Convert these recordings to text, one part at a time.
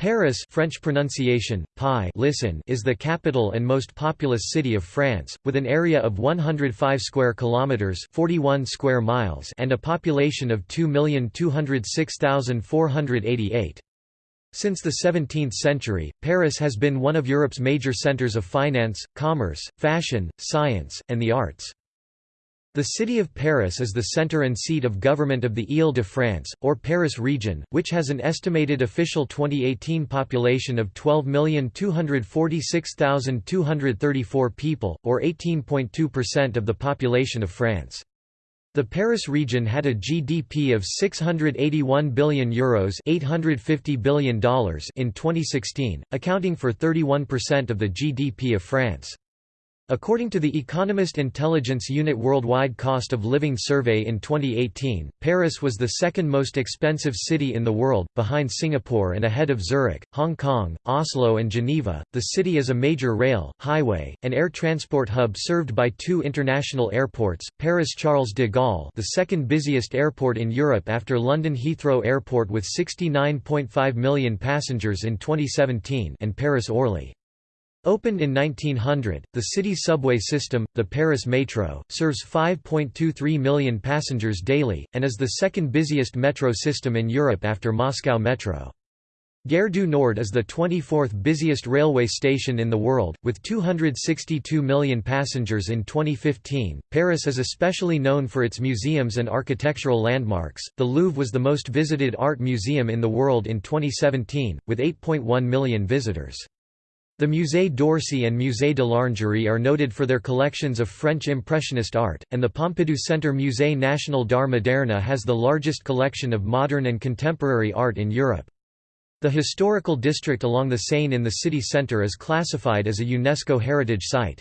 Paris French pronunciation, Pi listen is the capital and most populous city of France, with an area of 105 square kilometers 41 square miles and a population of 2,206,488. Since the 17th century, Paris has been one of Europe's major centers of finance, commerce, fashion, science, and the arts. The city of Paris is the center and seat of government of the Île-de-France, or Paris region, which has an estimated official 2018 population of 12,246,234 people, or 18.2% of the population of France. The Paris region had a GDP of €681 billion, Euros $850 billion in 2016, accounting for 31% of the GDP of France. According to the Economist Intelligence Unit Worldwide Cost of Living Survey in 2018, Paris was the second most expensive city in the world, behind Singapore and ahead of Zurich, Hong Kong, Oslo, and Geneva. The city is a major rail, highway, and air transport hub served by two international airports Paris Charles de Gaulle, the second busiest airport in Europe after London Heathrow Airport with 69.5 million passengers in 2017, and Paris Orly. Opened in 1900, the city's subway system, the Paris Metro, serves 5.23 million passengers daily, and is the second busiest metro system in Europe after Moscow Metro. Gare du Nord is the 24th busiest railway station in the world, with 262 million passengers in 2015. Paris is especially known for its museums and architectural landmarks. The Louvre was the most visited art museum in the world in 2017, with 8.1 million visitors. The Musée d'Orsay and Musée de l'Orangerie are noted for their collections of French Impressionist art, and the Pompidou Centre Musée National d'Art Moderne has the largest collection of modern and contemporary art in Europe. The historical district along the Seine in the city centre is classified as a UNESCO heritage site.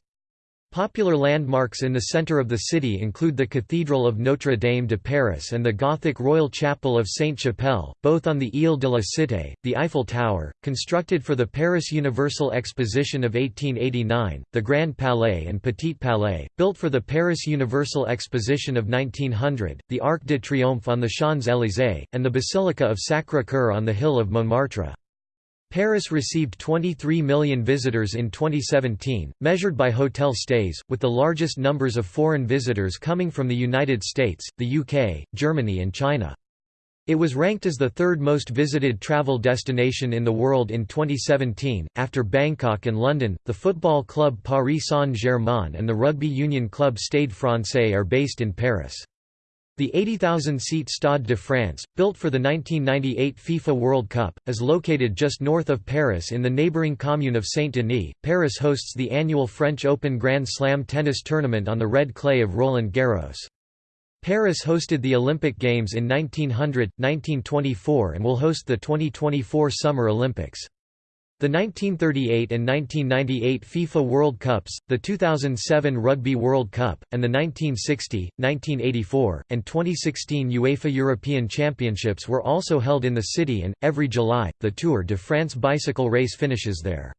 Popular landmarks in the centre of the city include the Cathedral of Notre Dame de Paris and the Gothic Royal Chapel of Sainte-Chapelle, both on the Île de la Cité, the Eiffel Tower, constructed for the Paris Universal Exposition of 1889, the Grand Palais and Petit Palais, built for the Paris Universal Exposition of 1900, the Arc de Triomphe on the Champs-Élysées, and the Basilica of Sacré-Cœur on the hill of Montmartre. Paris received 23 million visitors in 2017, measured by hotel stays, with the largest numbers of foreign visitors coming from the United States, the UK, Germany and China. It was ranked as the third most visited travel destination in the world in 2017, after Bangkok and London. The football club Paris Saint-Germain and the rugby union club Stade Francais are based in Paris. The 80,000-seat Stade de France, built for the 1998 FIFA World Cup, is located just north of Paris in the neighbouring commune of Saint-Denis. Paris hosts the annual French Open Grand Slam tennis tournament on the red clay of Roland Garros. Paris hosted the Olympic Games in 1900, 1924 and will host the 2024 Summer Olympics. The 1938 and 1998 FIFA World Cups, the 2007 Rugby World Cup, and the 1960, 1984, and 2016 UEFA European Championships were also held in the city and, every July, the Tour de France bicycle race finishes there.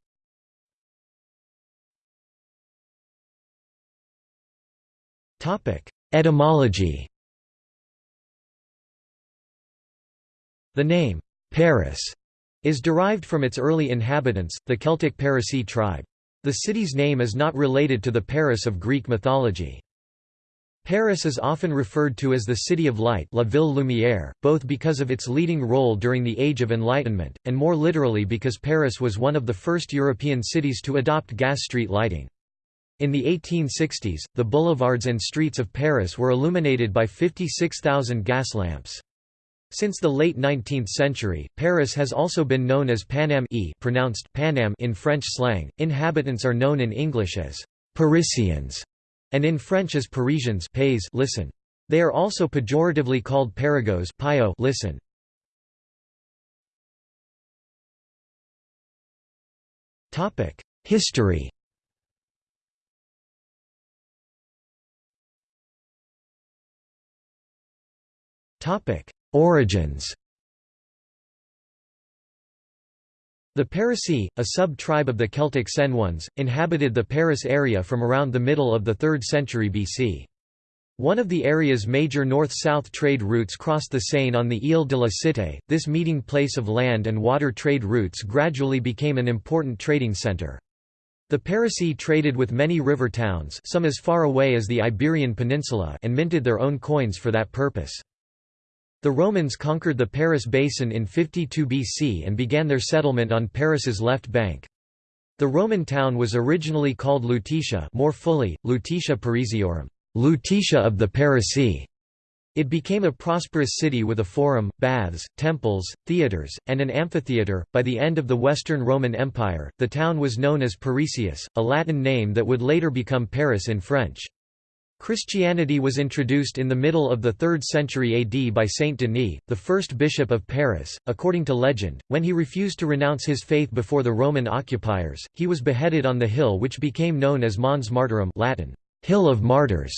Etymology The name, Paris is derived from its early inhabitants, the Celtic Parisii tribe. The city's name is not related to the Paris of Greek mythology. Paris is often referred to as the City of Light La Ville Lumière, both because of its leading role during the Age of Enlightenment, and more literally because Paris was one of the first European cities to adopt gas street lighting. In the 1860s, the boulevards and streets of Paris were illuminated by 56,000 gas lamps. Since the late 19th century, Paris has also been known as Paname e pronounced Panam in French slang. Inhabitants are known in English as Parisians and in French as Parisians pays listen. They are also pejoratively called Parigots pio listen. Topic: History. Topic: Origins The Parisii, a sub-tribe of the Celtic Senones, inhabited the Paris area from around the middle of the 3rd century BC. One of the area's major north-south trade routes crossed the Seine on the Ile de la Cité. This meeting place of land and water trade routes gradually became an important trading centre. The Parisii traded with many river towns some as far away as the Iberian Peninsula and minted their own coins for that purpose. The Romans conquered the Paris basin in 52 BC and began their settlement on Paris's left bank. The Roman town was originally called Lutetia more fully, Lutetia Parisiorum Lutetia of the Parisii. It became a prosperous city with a forum, baths, temples, theatres, and an amphitheatre. By the end of the Western Roman Empire, the town was known as Parisius, a Latin name that would later become Paris in French. Christianity was introduced in the middle of the 3rd century AD by Saint Denis, the first bishop of Paris. According to legend, when he refused to renounce his faith before the Roman occupiers, he was beheaded on the hill which became known as Mons Martyrum Latin, Hill of Martyrs,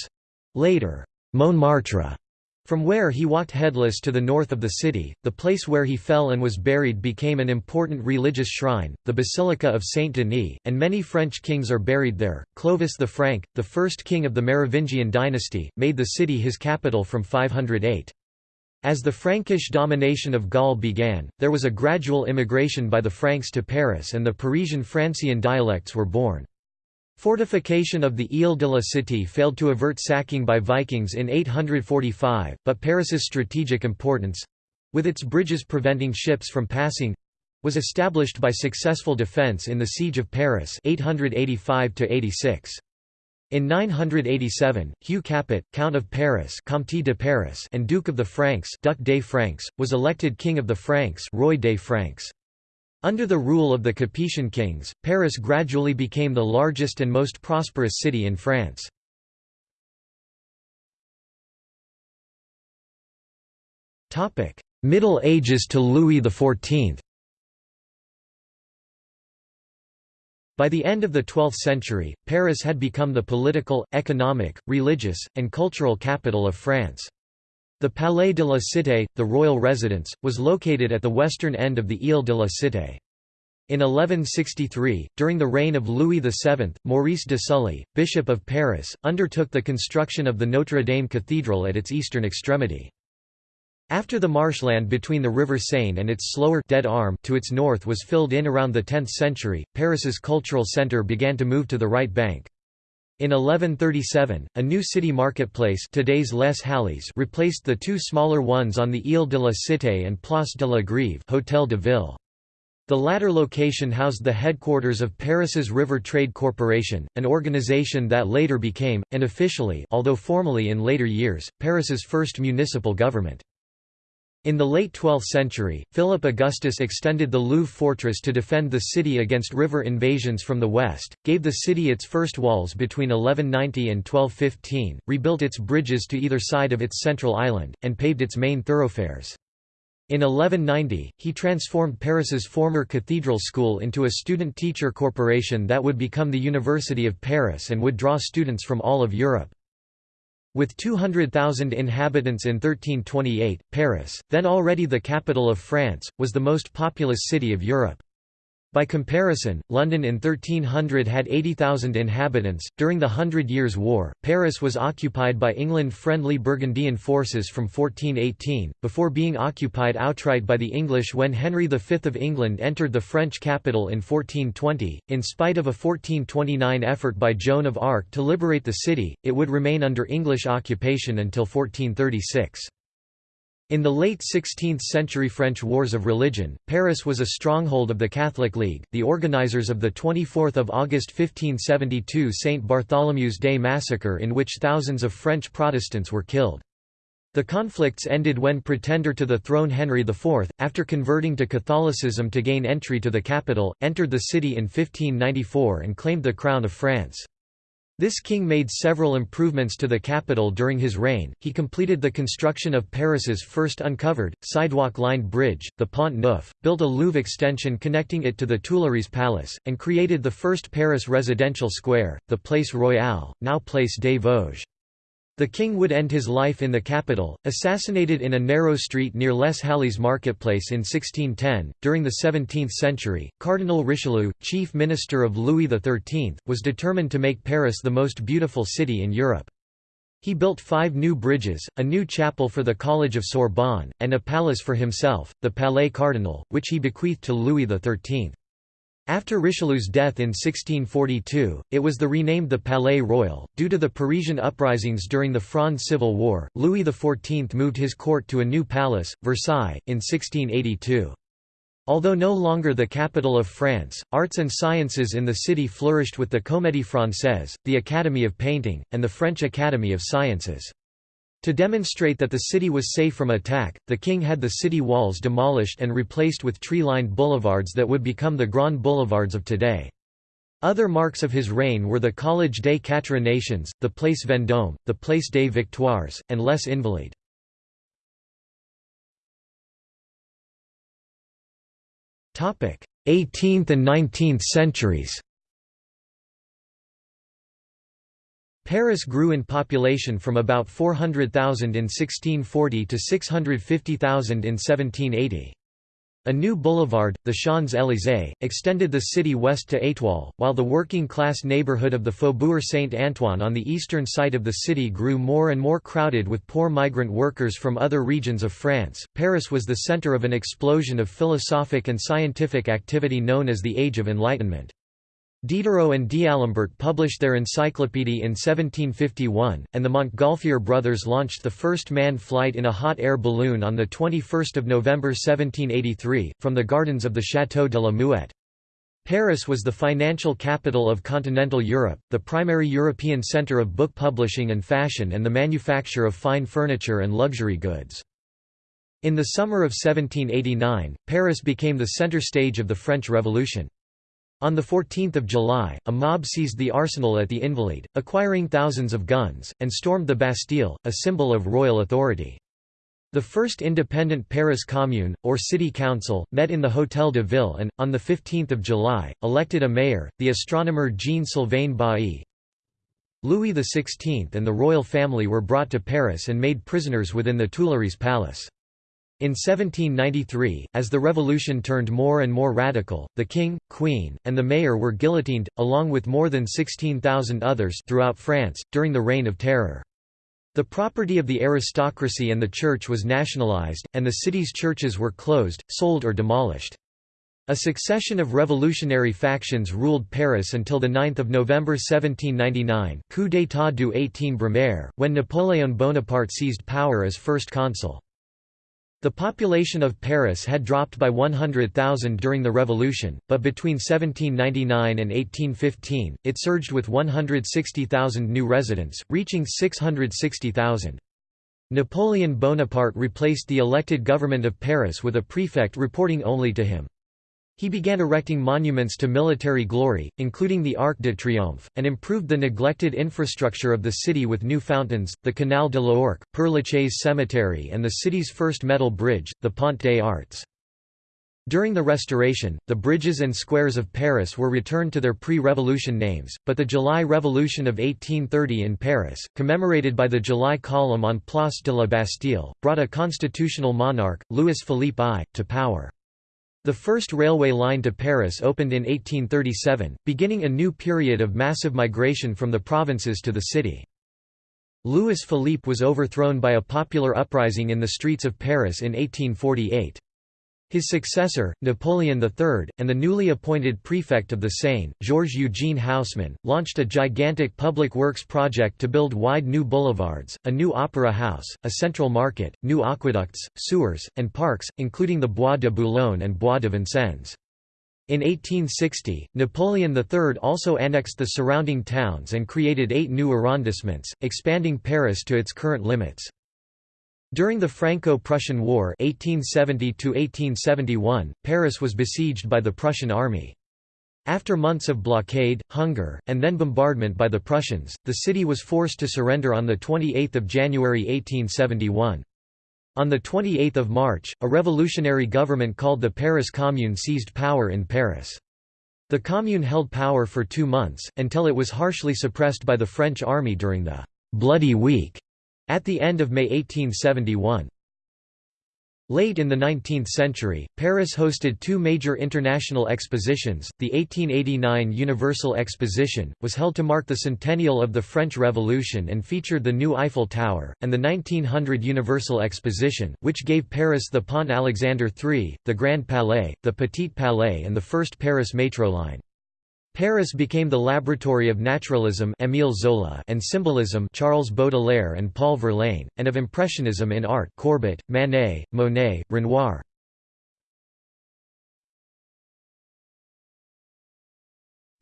later, Montmartre. From where he walked headless to the north of the city, the place where he fell and was buried became an important religious shrine, the Basilica of Saint Denis, and many French kings are buried there. Clovis the Frank, the first king of the Merovingian dynasty, made the city his capital from 508. As the Frankish domination of Gaul began, there was a gradual immigration by the Franks to Paris and the Parisian Francian dialects were born. Fortification of the Ile de la Cité failed to avert sacking by Vikings in 845, but Paris's strategic importance—with its bridges preventing ships from passing—was established by successful defence in the Siege of Paris 885 -86. In 987, Hugh Capet, Count of Paris, Comte de Paris and Duke of the Franks, Duc des Francs, was elected King of the Franks, Roi des Francs. Under the rule of the Capetian kings, Paris gradually became the largest and most prosperous city in France. Middle Ages to Louis XIV By the end of the 12th century, Paris had become the political, economic, religious, and cultural capital of France. The Palais de la Cité, the royal residence, was located at the western end of the Ile de la Cité. In 1163, during the reign of Louis VII, Maurice de Sully, Bishop of Paris, undertook the construction of the Notre Dame Cathedral at its eastern extremity. After the marshland between the river Seine and its slower dead arm to its north was filled in around the 10th century, Paris's cultural centre began to move to the right bank. In 1137, a new city marketplace today's Les Halles replaced the two smaller ones on the Ile de la Cité and Place de la Grève Hôtel de Ville. The latter location housed the headquarters of Paris's River Trade Corporation, an organization that later became, and officially although formally in later years, Paris's first municipal government. In the late 12th century, Philip Augustus extended the Louvre fortress to defend the city against river invasions from the west, gave the city its first walls between 1190 and 1215, rebuilt its bridges to either side of its central island, and paved its main thoroughfares. In 1190, he transformed Paris's former cathedral school into a student-teacher corporation that would become the University of Paris and would draw students from all of Europe. With 200,000 inhabitants in 1328, Paris, then already the capital of France, was the most populous city of Europe. By comparison, London in 1300 had 80,000 inhabitants. During the Hundred Years' War, Paris was occupied by England friendly Burgundian forces from 1418, before being occupied outright by the English when Henry V of England entered the French capital in 1420. In spite of a 1429 effort by Joan of Arc to liberate the city, it would remain under English occupation until 1436. In the late 16th-century French Wars of Religion, Paris was a stronghold of the Catholic League, the organizers of the 24 August 1572 St. Bartholomew's Day massacre in which thousands of French Protestants were killed. The conflicts ended when pretender to the throne Henry IV, after converting to Catholicism to gain entry to the capital, entered the city in 1594 and claimed the crown of France. This king made several improvements to the capital during his reign. He completed the construction of Paris's first uncovered, sidewalk-lined bridge, the Pont Neuf, built a Louvre extension connecting it to the Tuileries Palace, and created the first Paris residential square, the Place Royale, now Place des Vosges. The king would end his life in the capital, assassinated in a narrow street near Les Halles marketplace in 1610. During the 17th century, Cardinal Richelieu, chief minister of Louis XIII, was determined to make Paris the most beautiful city in Europe. He built five new bridges, a new chapel for the College of Sorbonne, and a palace for himself, the Palais Cardinal, which he bequeathed to Louis XIII. After Richelieu's death in 1642, it was the renamed the Palais Royal. Due to the Parisian uprisings during the Fronde Civil War, Louis XIV moved his court to a new palace, Versailles, in 1682. Although no longer the capital of France, arts and sciences in the city flourished with the Comédie Française, the Academy of Painting, and the French Academy of Sciences. To demonstrate that the city was safe from attack, the king had the city walls demolished and replaced with tree-lined boulevards that would become the Grand Boulevards of today. Other marks of his reign were the Collège des Quatre Nations, the Place Vendôme, the Place des Victoires, and Les Invalides. 18th and 19th centuries Paris grew in population from about 400,000 in 1640 to 650,000 in 1780. A new boulevard, the Champs-Élysées, extended the city west to Étoile, while the working-class neighborhood of the Faubourg Saint-Antoine on the eastern side of the city grew more and more crowded with poor migrant workers from other regions of France. Paris was the center of an explosion of philosophic and scientific activity known as the Age of Enlightenment. Diderot and D'Alembert published their encyclopédie in 1751, and the Montgolfier brothers launched the first manned flight in a hot-air balloon on 21 November 1783, from the gardens of the Château de la Muette. Paris was the financial capital of continental Europe, the primary European centre of book publishing and fashion and the manufacture of fine furniture and luxury goods. In the summer of 1789, Paris became the centre stage of the French Revolution. On 14 July, a mob seized the arsenal at the Invalides, acquiring thousands of guns, and stormed the Bastille, a symbol of royal authority. The first independent Paris Commune, or City Council, met in the Hôtel de Ville and, on 15 July, elected a mayor, the astronomer Jean-Sylvain Bailly. Louis XVI and the royal family were brought to Paris and made prisoners within the Tuileries Palace. In 1793, as the revolution turned more and more radical, the king, queen, and the mayor were guillotined, along with more than 16,000 others throughout France, during the Reign of Terror. The property of the aristocracy and the church was nationalized, and the city's churches were closed, sold or demolished. A succession of revolutionary factions ruled Paris until 9 November 1799 coup d'état du 18 Brumaire, when Napoleon Bonaparte seized power as first consul. The population of Paris had dropped by 100,000 during the Revolution, but between 1799 and 1815, it surged with 160,000 new residents, reaching 660,000. Napoleon Bonaparte replaced the elected government of Paris with a prefect reporting only to him. He began erecting monuments to military glory, including the Arc de Triomphe, and improved the neglected infrastructure of the city with new fountains, the Canal de l'Ourcq, Père Lachaise Cemetery and the city's first metal bridge, the Pont des Arts. During the Restoration, the bridges and squares of Paris were returned to their pre-revolution names, but the July Revolution of 1830 in Paris, commemorated by the July column on Place de la Bastille, brought a constitutional monarch, Louis-Philippe I, to power. The first railway line to Paris opened in 1837, beginning a new period of massive migration from the provinces to the city. Louis Philippe was overthrown by a popular uprising in the streets of Paris in 1848. His successor, Napoleon III, and the newly appointed prefect of the Seine, Georges-Eugène Haussmann, launched a gigantic public works project to build wide new boulevards, a new opera house, a central market, new aqueducts, sewers, and parks, including the Bois de Boulogne and Bois de Vincennes. In 1860, Napoleon III also annexed the surrounding towns and created eight new arrondissements, expanding Paris to its current limits. During the Franco-Prussian War 1870 Paris was besieged by the Prussian army. After months of blockade, hunger, and then bombardment by the Prussians, the city was forced to surrender on 28 January 1871. On 28 March, a revolutionary government called the Paris Commune seized power in Paris. The Commune held power for two months, until it was harshly suppressed by the French army during the «Bloody Week» At the end of May 1871. Late in the 19th century, Paris hosted two major international expositions. The 1889 Universal Exposition was held to mark the centennial of the French Revolution and featured the new Eiffel Tower, and the 1900 Universal Exposition, which gave Paris the Pont Alexandre III, the Grand Palais, the Petit Palais, and the first Paris metro line. Paris became the laboratory of naturalism Émile Zola and symbolism Charles Baudelaire and Paul Verlaine, and of impressionism in art Courbet, Manet, Monet, Renoir.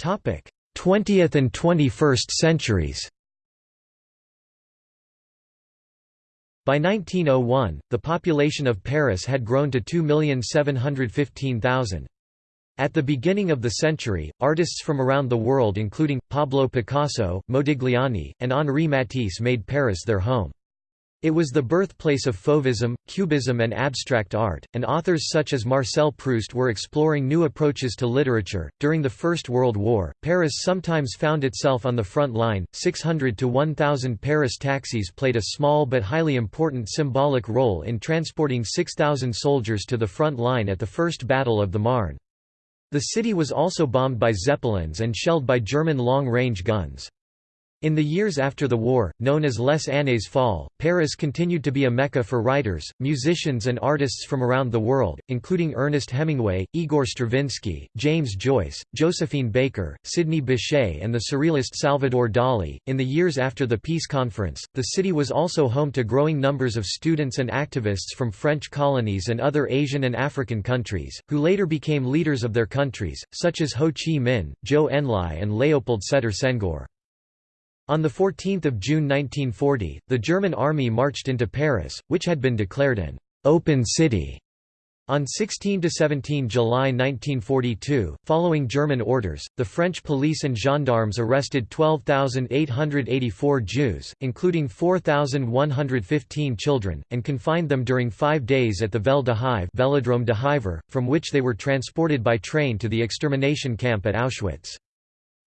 Topic: 20th and 21st centuries. By 1901, the population of Paris had grown to 2,715,000. At the beginning of the century, artists from around the world including, Pablo Picasso, Modigliani, and Henri Matisse made Paris their home. It was the birthplace of Fauvism, Cubism and abstract art, and authors such as Marcel Proust were exploring new approaches to literature. During the First World War, Paris sometimes found itself on the front line. 600 to 1000 Paris taxis played a small but highly important symbolic role in transporting 6000 soldiers to the front line at the First Battle of the Marne. The city was also bombed by Zeppelins and shelled by German long-range guns. In the years after the war, known as Les Années Folles, Paris continued to be a mecca for writers, musicians and artists from around the world, including Ernest Hemingway, Igor Stravinsky, James Joyce, Josephine Baker, Sidney Bechet and the surrealist Salvador Dali. In the years after the peace conference, the city was also home to growing numbers of students and activists from French colonies and other Asian and African countries, who later became leaders of their countries, such as Ho Chi Minh, Zhou Enlai and Léopold Sédar Senghor. On 14 June 1940, the German army marched into Paris, which had been declared an «open city» On 16–17 July 1942, following German orders, the French police and gendarmes arrested 12,884 Jews, including 4,115 children, and confined them during five days at the Vel d'Hiv Velodrome de Hiver, from which they were transported by train to the extermination camp at Auschwitz.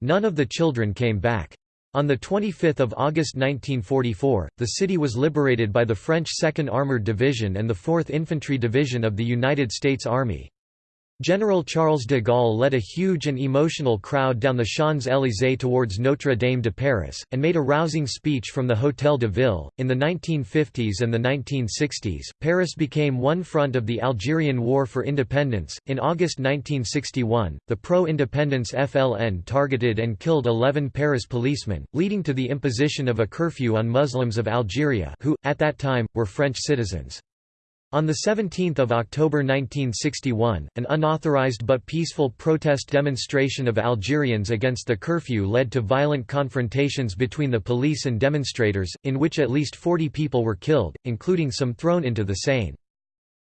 None of the children came back. On 25 August 1944, the city was liberated by the French 2nd Armored Division and the 4th Infantry Division of the United States Army. General Charles de Gaulle led a huge and emotional crowd down the Champs-Élysées towards Notre Dame de Paris, and made a rousing speech from the Hôtel de Ville. In the 1950s and the 1960s, Paris became one front of the Algerian War for Independence. In August 1961, the pro independence FLN targeted and killed 11 Paris policemen, leading to the imposition of a curfew on Muslims of Algeria, who, at that time, were French citizens. On 17 October 1961, an unauthorized but peaceful protest demonstration of Algerians against the curfew led to violent confrontations between the police and demonstrators, in which at least 40 people were killed, including some thrown into the Seine.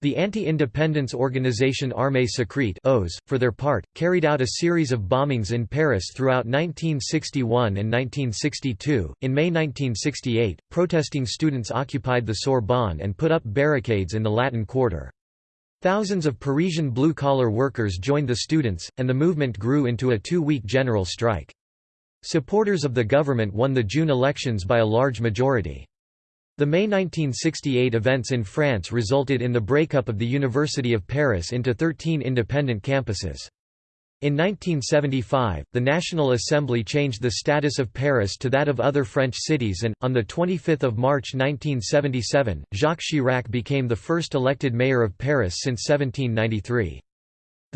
The anti-independence organization Armée Secrète for their part, carried out a series of bombings in Paris throughout 1961 and 1962. In May 1968, protesting students occupied the Sorbonne and put up barricades in the Latin Quarter. Thousands of Parisian blue-collar workers joined the students, and the movement grew into a two-week general strike. Supporters of the government won the June elections by a large majority. The May 1968 events in France resulted in the breakup of the University of Paris into 13 independent campuses. In 1975, the National Assembly changed the status of Paris to that of other French cities and, on 25 March 1977, Jacques Chirac became the first elected mayor of Paris since 1793.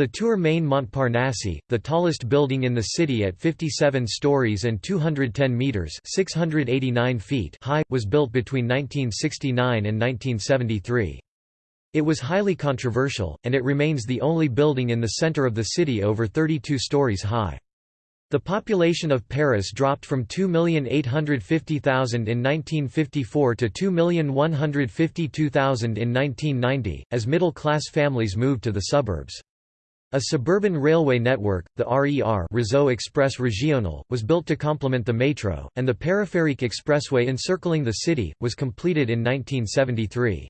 The Tour Maine Montparnasse, the tallest building in the city at 57 stories and 210 meters (689 feet) high, was built between 1969 and 1973. It was highly controversial, and it remains the only building in the center of the city over 32 stories high. The population of Paris dropped from 2,850,000 in 1954 to 2,152,000 in 1990, as middle-class families moved to the suburbs. A suburban railway network, the RER Réseau Express Régional, was built to complement the metro, and the Périphérique Expressway encircling the city, was completed in 1973.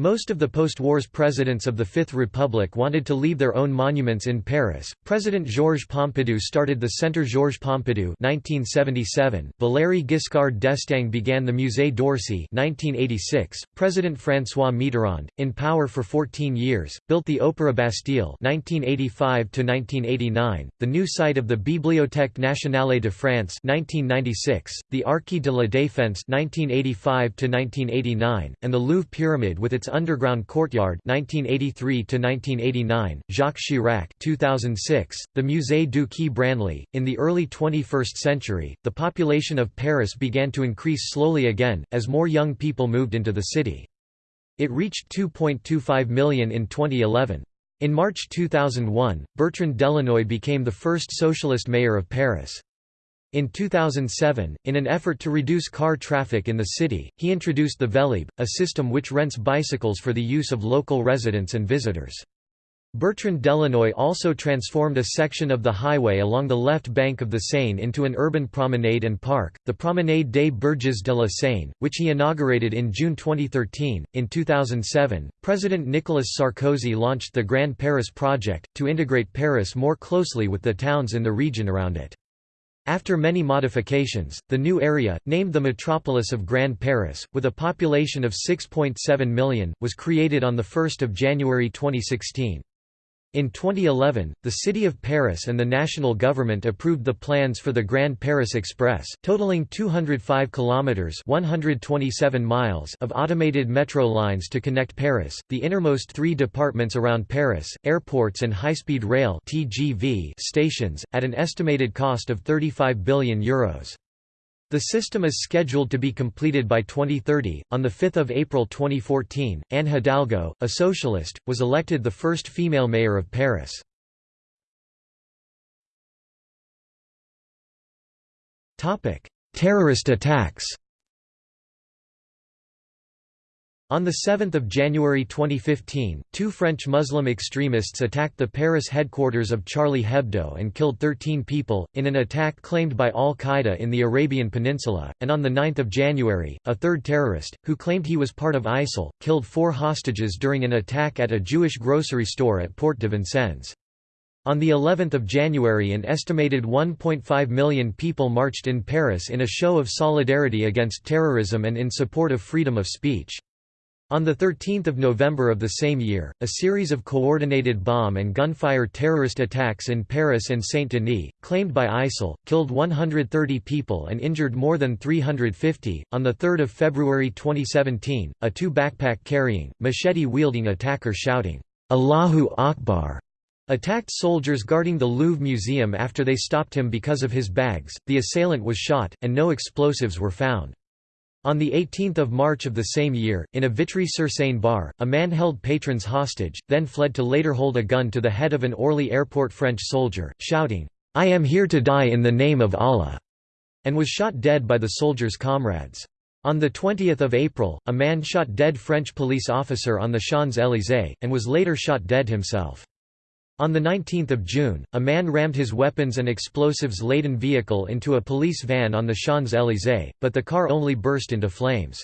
Most of the post-wars presidents of the Fifth Republic wanted to leave their own monuments in Paris. President Georges Pompidou started the Centre Georges Pompidou (1977). Valéry Giscard d'Estaing began the Musée d'Orsay (1986). President François Mitterrand, in power for 14 years, built the Opéra Bastille (1985 to 1989), the new site of the Bibliothèque nationale de France (1996), the Arche de la Défense (1985 to 1989), and the Louvre Pyramid with its underground courtyard 1983 to 1989 Jacques Chirac 2006 the Musée du Quai Branly. In the early 21st century the population of Paris began to increase slowly again as more young people moved into the city. It reached 2.25 million in 2011 in March 2001 Bertrand Delanoë became the first socialist mayor of Paris in 2007, in an effort to reduce car traffic in the city, he introduced the Vélib, a system which rents bicycles for the use of local residents and visitors. Bertrand Delanoë also transformed a section of the highway along the left bank of the Seine into an urban promenade and park, the Promenade des Berges de la Seine, which he inaugurated in June 2013. In 2007, President Nicolas Sarkozy launched the Grand Paris Project, to integrate Paris more closely with the towns in the region around it. After many modifications, the new area, named the Metropolis of Grand Paris, with a population of 6.7 million, was created on 1 January 2016. In 2011, the City of Paris and the national government approved the plans for the Grand Paris Express, totaling 205 kilometers (127 miles) of automated metro lines to connect Paris, the innermost 3 departments around Paris, airports and high-speed rail (TGV) stations at an estimated cost of 35 billion euros. The system is scheduled to be completed by 2030. On 5 April 2014, Anne Hidalgo, a socialist, was elected the first female mayor of Paris. Terrorist attacks On 7 January 2015, two French Muslim extremists attacked the Paris headquarters of Charlie Hebdo and killed 13 people, in an attack claimed by al-Qaeda in the Arabian Peninsula, and on 9 January, a third terrorist, who claimed he was part of ISIL, killed four hostages during an attack at a Jewish grocery store at Porte de Vincennes. On the 11th of January an estimated 1.5 million people marched in Paris in a show of solidarity against terrorism and in support of freedom of speech. On 13 November of the same year, a series of coordinated bomb and gunfire terrorist attacks in Paris and Saint-Denis, claimed by ISIL, killed 130 people and injured more than 350. On 3 February 2017, a two backpack-carrying, machete-wielding attacker shouting, Allahu Akbar, attacked soldiers guarding the Louvre Museum after they stopped him because of his bags. The assailant was shot, and no explosives were found. On 18 March of the same year, in a Vitry-sur-Seine bar, a man held patrons hostage, then fled to later hold a gun to the head of an Orly airport French soldier, shouting, "'I am here to die in the name of Allah' and was shot dead by the soldier's comrades. On 20 April, a man shot dead French police officer on the Champs-Élysées, and was later shot dead himself. On 19 June, a man rammed his weapons and explosives-laden vehicle into a police van on the Champs-Élysées, but the car only burst into flames.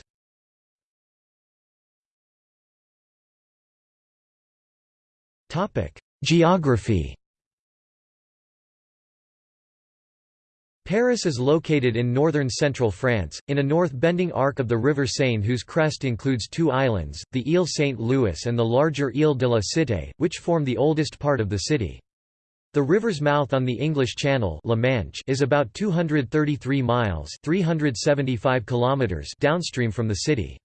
Geography Paris is located in northern central France, in a north-bending arc of the river Seine whose crest includes two islands, the Île Saint-Louis and the larger Île de la Cité, which form the oldest part of the city. The river's mouth on the English Channel La Manche is about 233 miles 375 kilometers downstream from the city.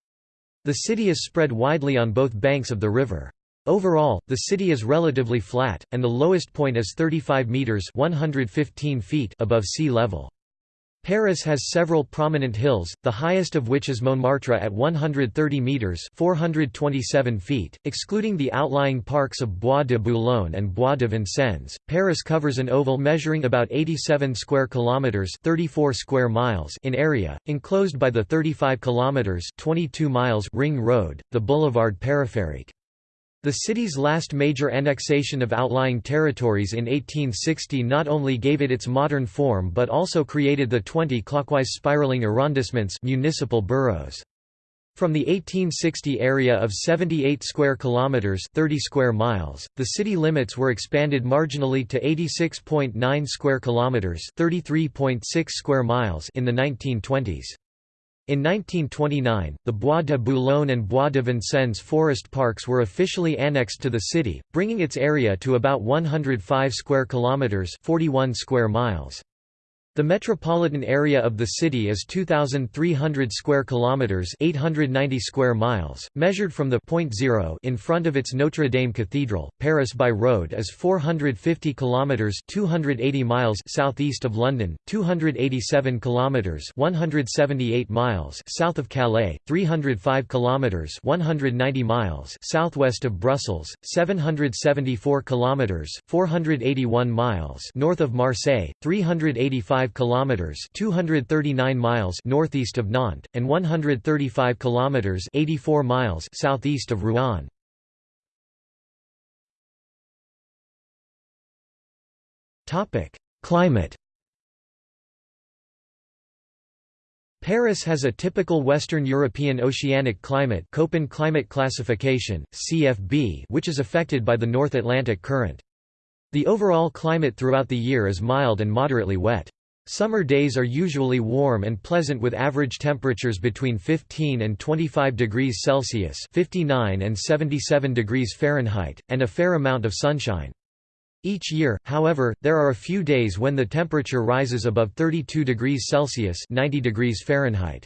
The city is spread widely on both banks of the river. Overall, the city is relatively flat, and the lowest point is 35 metres 115 feet above sea level. Paris has several prominent hills, the highest of which is Montmartre at 130 metres 427 feet, excluding the outlying parks of Bois de Boulogne and Bois de Vincennes. Paris covers an oval measuring about 87 square kilometres 34 square miles in area, enclosed by the 35 kilometres 22 miles ring road, the boulevard périphérique. The city's last major annexation of outlying territories in 1860 not only gave it its modern form but also created the 20 clockwise spiraling arrondissements municipal boroughs. From the 1860 area of 78 square kilometers, 30 square miles, the city limits were expanded marginally to 86.9 square kilometers, 33.6 square miles in the 1920s. In 1929, the Bois de Boulogne and Bois de Vincennes forest parks were officially annexed to the city, bringing its area to about 105 square kilometers, 41 square miles. The metropolitan area of the city is 2300 square kilometers, 890 square miles, measured from the point zero in front of its Notre Dame Cathedral. Paris by road is 450 kilometers, 280 miles southeast of London, 287 kilometers, 178 miles south of Calais, 305 kilometers, 190 miles southwest of Brussels, 774 kilometers, 481 miles north of Marseille, 385 105 kilometers (239 miles) northeast of Nantes and 135 kilometers (84 miles) southeast of Rouen. Topic: Climate Paris has a typical Western European oceanic climate Köppen climate classification, CFB which is affected by the North Atlantic Current. The overall climate throughout the year is mild and moderately wet. Summer days are usually warm and pleasant with average temperatures between 15 and 25 degrees Celsius 59 and 77 degrees Fahrenheit, and a fair amount of sunshine. Each year, however, there are a few days when the temperature rises above 32 degrees Celsius 90 degrees Fahrenheit.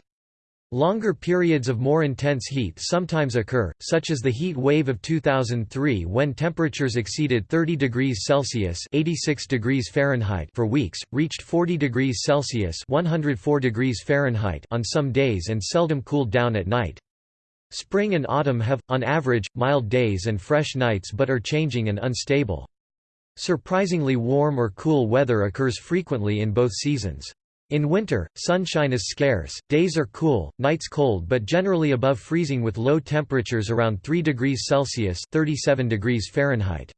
Longer periods of more intense heat sometimes occur, such as the heat wave of 2003 when temperatures exceeded 30 degrees Celsius (86 degrees Fahrenheit) for weeks, reached 40 degrees Celsius (104 degrees Fahrenheit) on some days and seldom cooled down at night. Spring and autumn have, on average, mild days and fresh nights but are changing and unstable. Surprisingly warm or cool weather occurs frequently in both seasons. In winter, sunshine is scarce, days are cool, nights cold but generally above freezing with low temperatures around 3 degrees Celsius 37 degrees Fahrenheit.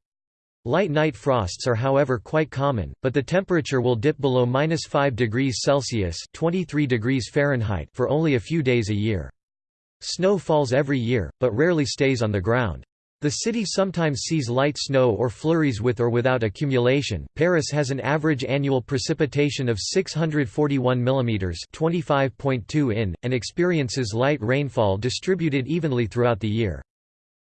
Light night frosts are however quite common, but the temperature will dip below 5 degrees Celsius 23 degrees Fahrenheit for only a few days a year. Snow falls every year, but rarely stays on the ground. The city sometimes sees light snow or flurries with or without accumulation. Paris has an average annual precipitation of 641 mm (25.2 in) and experiences light rainfall distributed evenly throughout the year.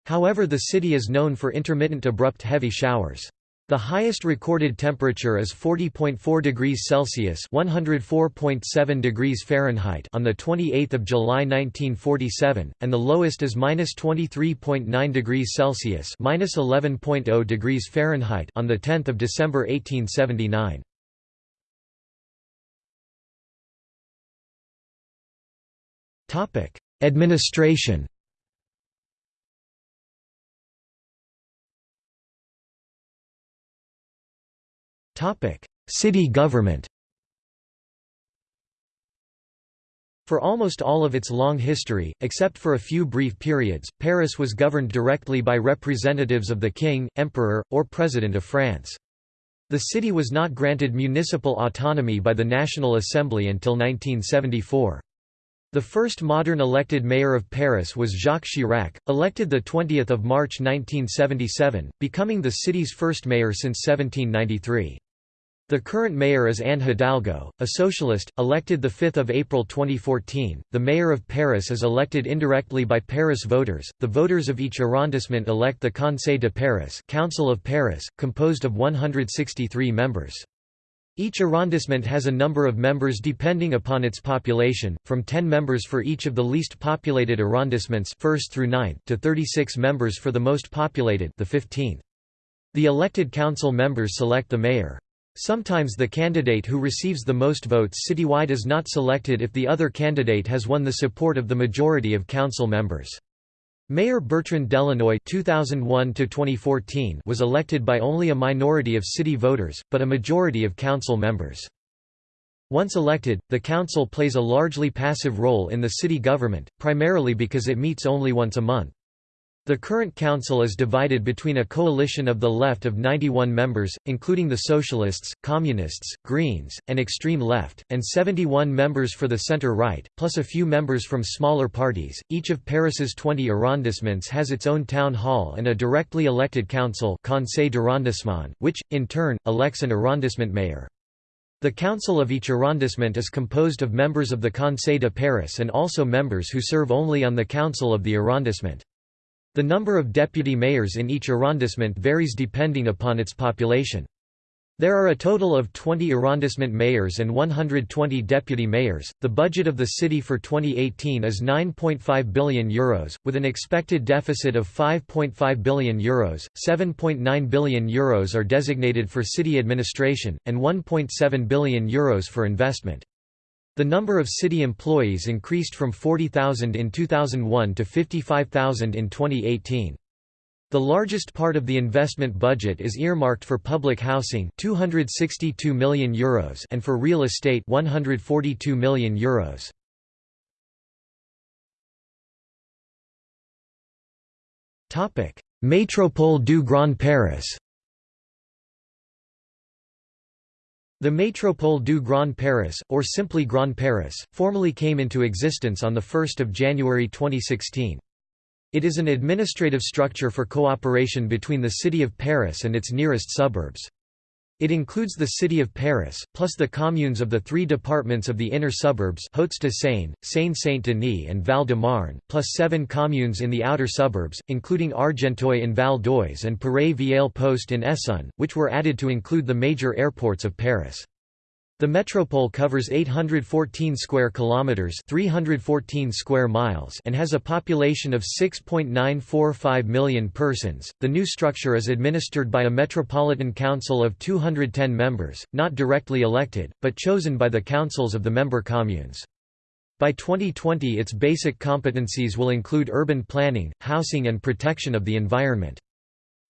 However, the city is known for intermittent abrupt heavy showers. The highest recorded temperature is 40.4 degrees Celsius (104.7 degrees Fahrenheit) on the 28th of July 1947, and the lowest is -23.9 degrees Celsius (-11.0 degrees Fahrenheit) on the 10th of December 1879. Topic: Administration. City government For almost all of its long history, except for a few brief periods, Paris was governed directly by representatives of the king, emperor, or president of France. The city was not granted municipal autonomy by the National Assembly until 1974. The first modern elected mayor of Paris was Jacques Chirac, elected 20 March 1977, becoming the city's first mayor since 1793. The current mayor is Anne Hidalgo, a socialist, elected 5 April 2014. The mayor of Paris is elected indirectly by Paris voters. The voters of each arrondissement elect the Conseil de Paris, Council of Paris, composed of 163 members. Each arrondissement has a number of members depending upon its population, from 10 members for each of the least populated arrondissements, first through 9th, to 36 members for the most populated, the 15th. The elected council members select the mayor. Sometimes the candidate who receives the most votes citywide is not selected if the other candidate has won the support of the majority of council members. Mayor Bertrand Delanoë (2001–2014) was elected by only a minority of city voters, but a majority of council members. Once elected, the council plays a largely passive role in the city government, primarily because it meets only once a month. The current council is divided between a coalition of the left of 91 members, including the Socialists, Communists, Greens, and Extreme Left, and 71 members for the center-right, plus a few members from smaller parties. Each of Paris's 20 arrondissements has its own town hall and a directly elected council Conseil d'arrondissement, which, in turn, elects an arrondissement mayor. The council of each arrondissement is composed of members of the Conseil de Paris and also members who serve only on the council of the arrondissement. The number of deputy mayors in each arrondissement varies depending upon its population. There are a total of 20 arrondissement mayors and 120 deputy mayors. The budget of the city for 2018 is 9.5 billion euros, with an expected deficit of 5.5 billion euros. 7.9 billion euros are designated for city administration, and 1.7 billion euros for investment. The number of city employees increased from 40,000 in 2001 to 55,000 in 2018. The largest part of the investment budget is earmarked for public housing 262 million euros and for real estate 142 million euros. Topic: Métropole du Grand Paris. The Métropole du Grand Paris, or simply Grand Paris, formally came into existence on 1 January 2016. It is an administrative structure for cooperation between the city of Paris and its nearest suburbs. It includes the city of Paris, plus the communes of the three departments of the inner suburbs Hauts-de-Seine, Seine-Saint-Denis and Val-de-Marne, plus seven communes in the outer suburbs, including Argenteuil in Val d'Oise and Paray-Vieille-Poste in Essonne, which were added to include the major airports of Paris. The metropole covers 814 square kilometers, 314 square miles, and has a population of 6.945 million persons. The new structure is administered by a metropolitan council of 210 members, not directly elected, but chosen by the councils of the member communes. By 2020 its basic competencies will include urban planning, housing and protection of the environment.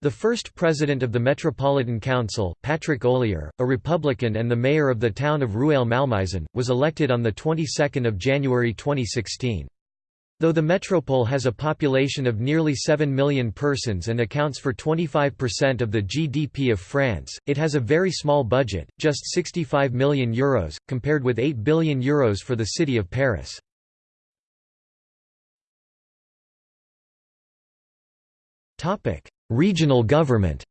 The first president of the Metropolitan Council, Patrick Ollier, a Republican and the mayor of the town of Rueil-Malmaison, was elected on the 22nd of January 2016. Though the metropole has a population of nearly 7 million persons and accounts for 25% of the GDP of France, it has a very small budget, just 65 million euros, compared with 8 billion euros for the city of Paris. Regional government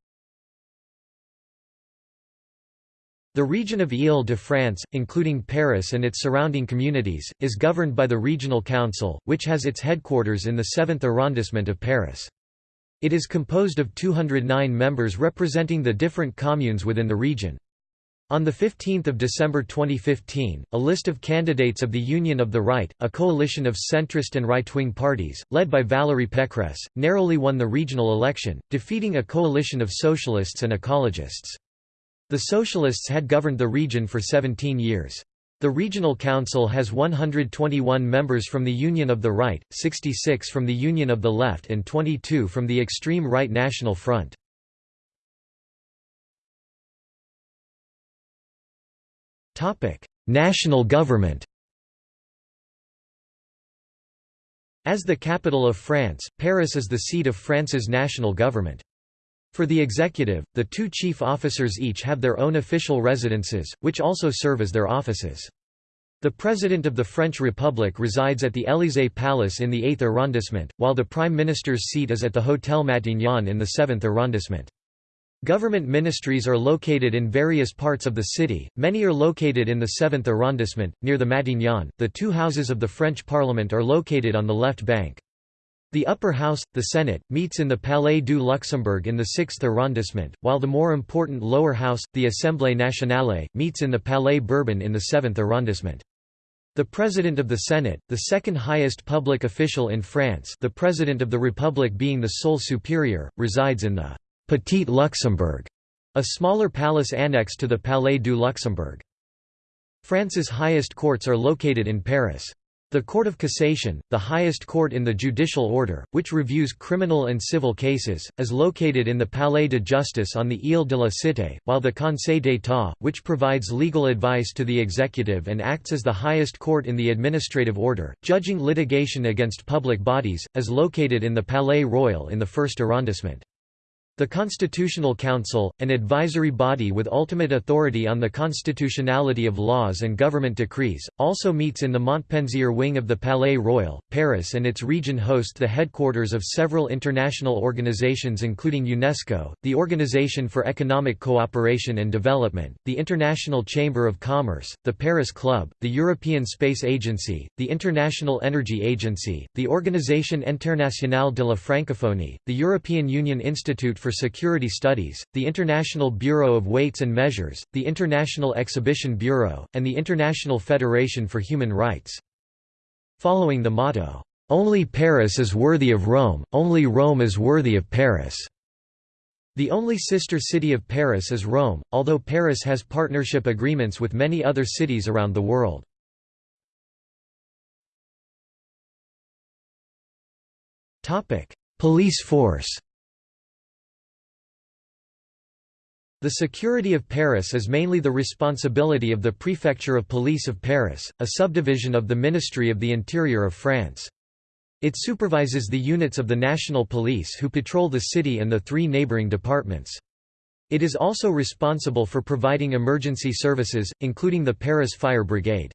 The region of Île-de-France, including Paris and its surrounding communities, is governed by the Regional Council, which has its headquarters in the 7th arrondissement of Paris. It is composed of 209 members representing the different communes within the region. On 15 December 2015, a list of candidates of the Union of the Right, a coalition of centrist and right-wing parties, led by Valérie Pécresse, narrowly won the regional election, defeating a coalition of socialists and ecologists. The socialists had governed the region for 17 years. The regional council has 121 members from the Union of the Right, 66 from the Union of the Left and 22 from the extreme right National Front. National government As the capital of France, Paris is the seat of France's national government. For the executive, the two chief officers each have their own official residences, which also serve as their offices. The President of the French Republic resides at the Élysée Palace in the 8th arrondissement, while the Prime Minister's seat is at the Hôtel Matignon in the 7th arrondissement. Government ministries are located in various parts of the city, many are located in the 7th arrondissement, near the Matignon. The two houses of the French Parliament are located on the left bank. The upper house, the Senate, meets in the Palais du Luxembourg in the 6th arrondissement, while the more important lower house, the Assemblée nationale, meets in the Palais Bourbon in the 7th arrondissement. The President of the Senate, the second highest public official in France the President of the Republic being the sole superior, resides in the Petit Luxembourg, a smaller palace annexed to the Palais du Luxembourg. France's highest courts are located in Paris. The Court of Cassation, the highest court in the judicial order, which reviews criminal and civil cases, is located in the Palais de Justice on the Ile de la Cité, while the Conseil d'État, which provides legal advice to the executive and acts as the highest court in the administrative order, judging litigation against public bodies, is located in the Palais Royal in the first arrondissement. The Constitutional Council, an advisory body with ultimate authority on the constitutionality of laws and government decrees, also meets in the Montpensier wing of the Palais Royal. Paris and its region host the headquarters of several international organizations including UNESCO, the Organization for Economic Cooperation and Development, the International Chamber of Commerce, the Paris Club, the European Space Agency, the International Energy Agency, the Organisation Internationale de la Francophonie, the European Union Institute for for Security Studies, the International Bureau of Weights and Measures, the International Exhibition Bureau, and the International Federation for Human Rights. Following the motto, "'Only Paris is worthy of Rome, only Rome is worthy of Paris'". The only sister city of Paris is Rome, although Paris has partnership agreements with many other cities around the world. Police force The security of Paris is mainly the responsibility of the Prefecture of Police of Paris, a subdivision of the Ministry of the Interior of France. It supervises the units of the national police who patrol the city and the three neighboring departments. It is also responsible for providing emergency services, including the Paris Fire Brigade.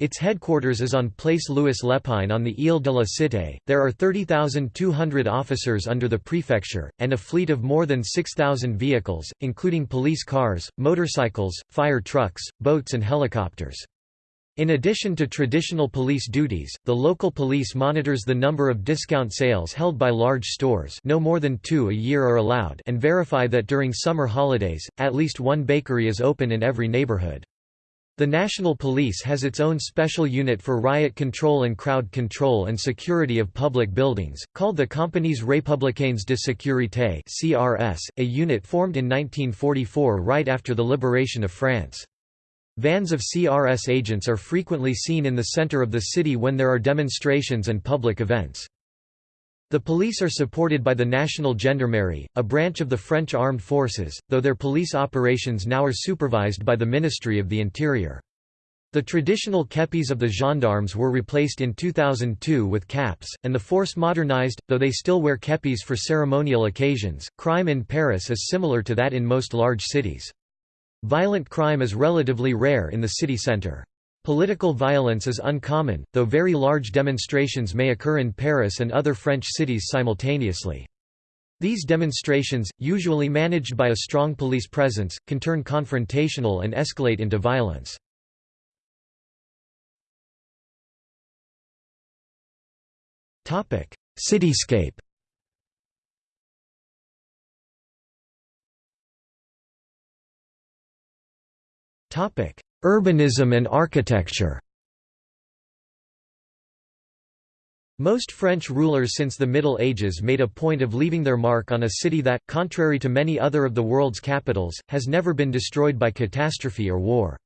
Its headquarters is on Place Louis Lépine on the Ile de la Cité. There are 30,200 officers under the prefecture, and a fleet of more than 6,000 vehicles, including police cars, motorcycles, fire trucks, boats, and helicopters. In addition to traditional police duties, the local police monitors the number of discount sales held by large stores no more than two a year are allowed and verify that during summer holidays, at least one bakery is open in every neighborhood. The National Police has its own special unit for riot control and crowd control and security of public buildings, called the Compagnies Républicaines de Sécurité (CRS), a unit formed in 1944 right after the liberation of France. Vans of CRS agents are frequently seen in the center of the city when there are demonstrations and public events. The police are supported by the National Gendarmerie, a branch of the French armed forces, though their police operations now are supervised by the Ministry of the Interior. The traditional kepis of the gendarmes were replaced in 2002 with caps, and the force modernized, though they still wear kepis for ceremonial occasions. Crime in Paris is similar to that in most large cities. Violent crime is relatively rare in the city center. Political violence is uncommon, though very large demonstrations may occur in Paris and other French cities simultaneously. These demonstrations, usually managed by a strong police presence, can turn confrontational and escalate into violence. Cityscape Urbanism and architecture Most French rulers since the Middle Ages made a point of leaving their mark on a city that, contrary to many other of the world's capitals, has never been destroyed by catastrophe or war.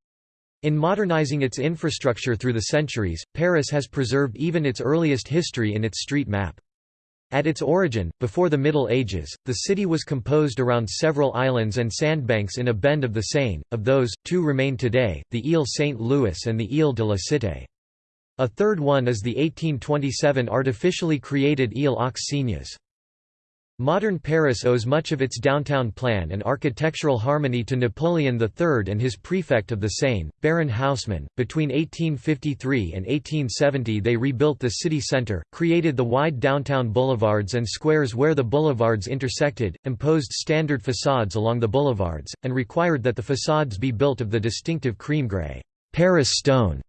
In modernizing its infrastructure through the centuries, Paris has preserved even its earliest history in its street map. At its origin, before the Middle Ages, the city was composed around several islands and sandbanks in a bend of the Seine, of those, two remain today, the Ile Saint-Louis and the Ile de la Cité. A third one is the 1827 artificially created Ile aux Cygnes. Modern Paris owes much of its downtown plan and architectural harmony to Napoleon III and his prefect of the Seine, Baron Haussmann. Between 1853 and 1870, they rebuilt the city centre, created the wide downtown boulevards and squares where the boulevards intersected, imposed standard facades along the boulevards, and required that the facades be built of the distinctive cream grey Paris stone.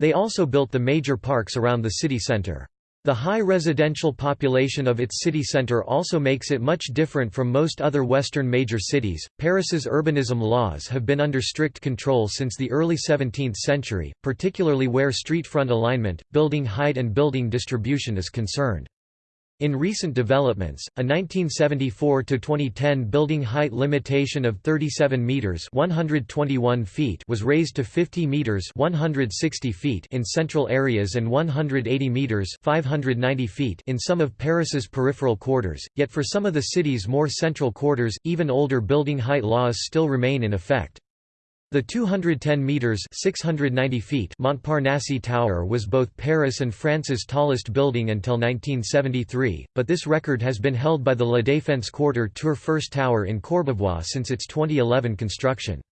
They also built the major parks around the city centre. The high residential population of its city centre also makes it much different from most other Western major cities. Paris's urbanism laws have been under strict control since the early 17th century, particularly where street front alignment, building height, and building distribution is concerned. In recent developments, a 1974 to 2010 building height limitation of 37 meters (121 feet) was raised to 50 meters (160 feet) in central areas and 180 meters (590 feet) in some of Paris's peripheral quarters. Yet for some of the city's more central quarters, even older building height laws still remain in effect. The 210 metres 690 feet Montparnasse Tower was both Paris and France's tallest building until 1973, but this record has been held by the La Défense Quarter Tour First Tower in Courbevoie since its 2011 construction.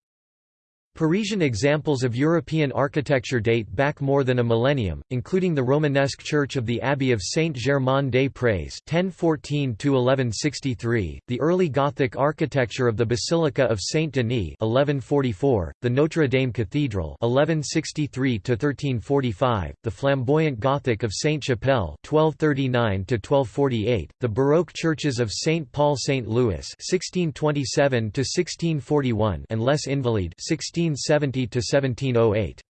Parisian examples of European architecture date back more than a millennium, including the Romanesque church of the Abbey of Saint-Germain-des-Prés (1014–1163), the early Gothic architecture of the Basilica of Saint-Denis (1144), the Notre Dame Cathedral (1163–1345), the flamboyant Gothic of Sainte-Chapelle (1239–1248), the Baroque churches of Saint Paul Saint Louis (1627–1641) and Les Invalides (16 1670 to 1708.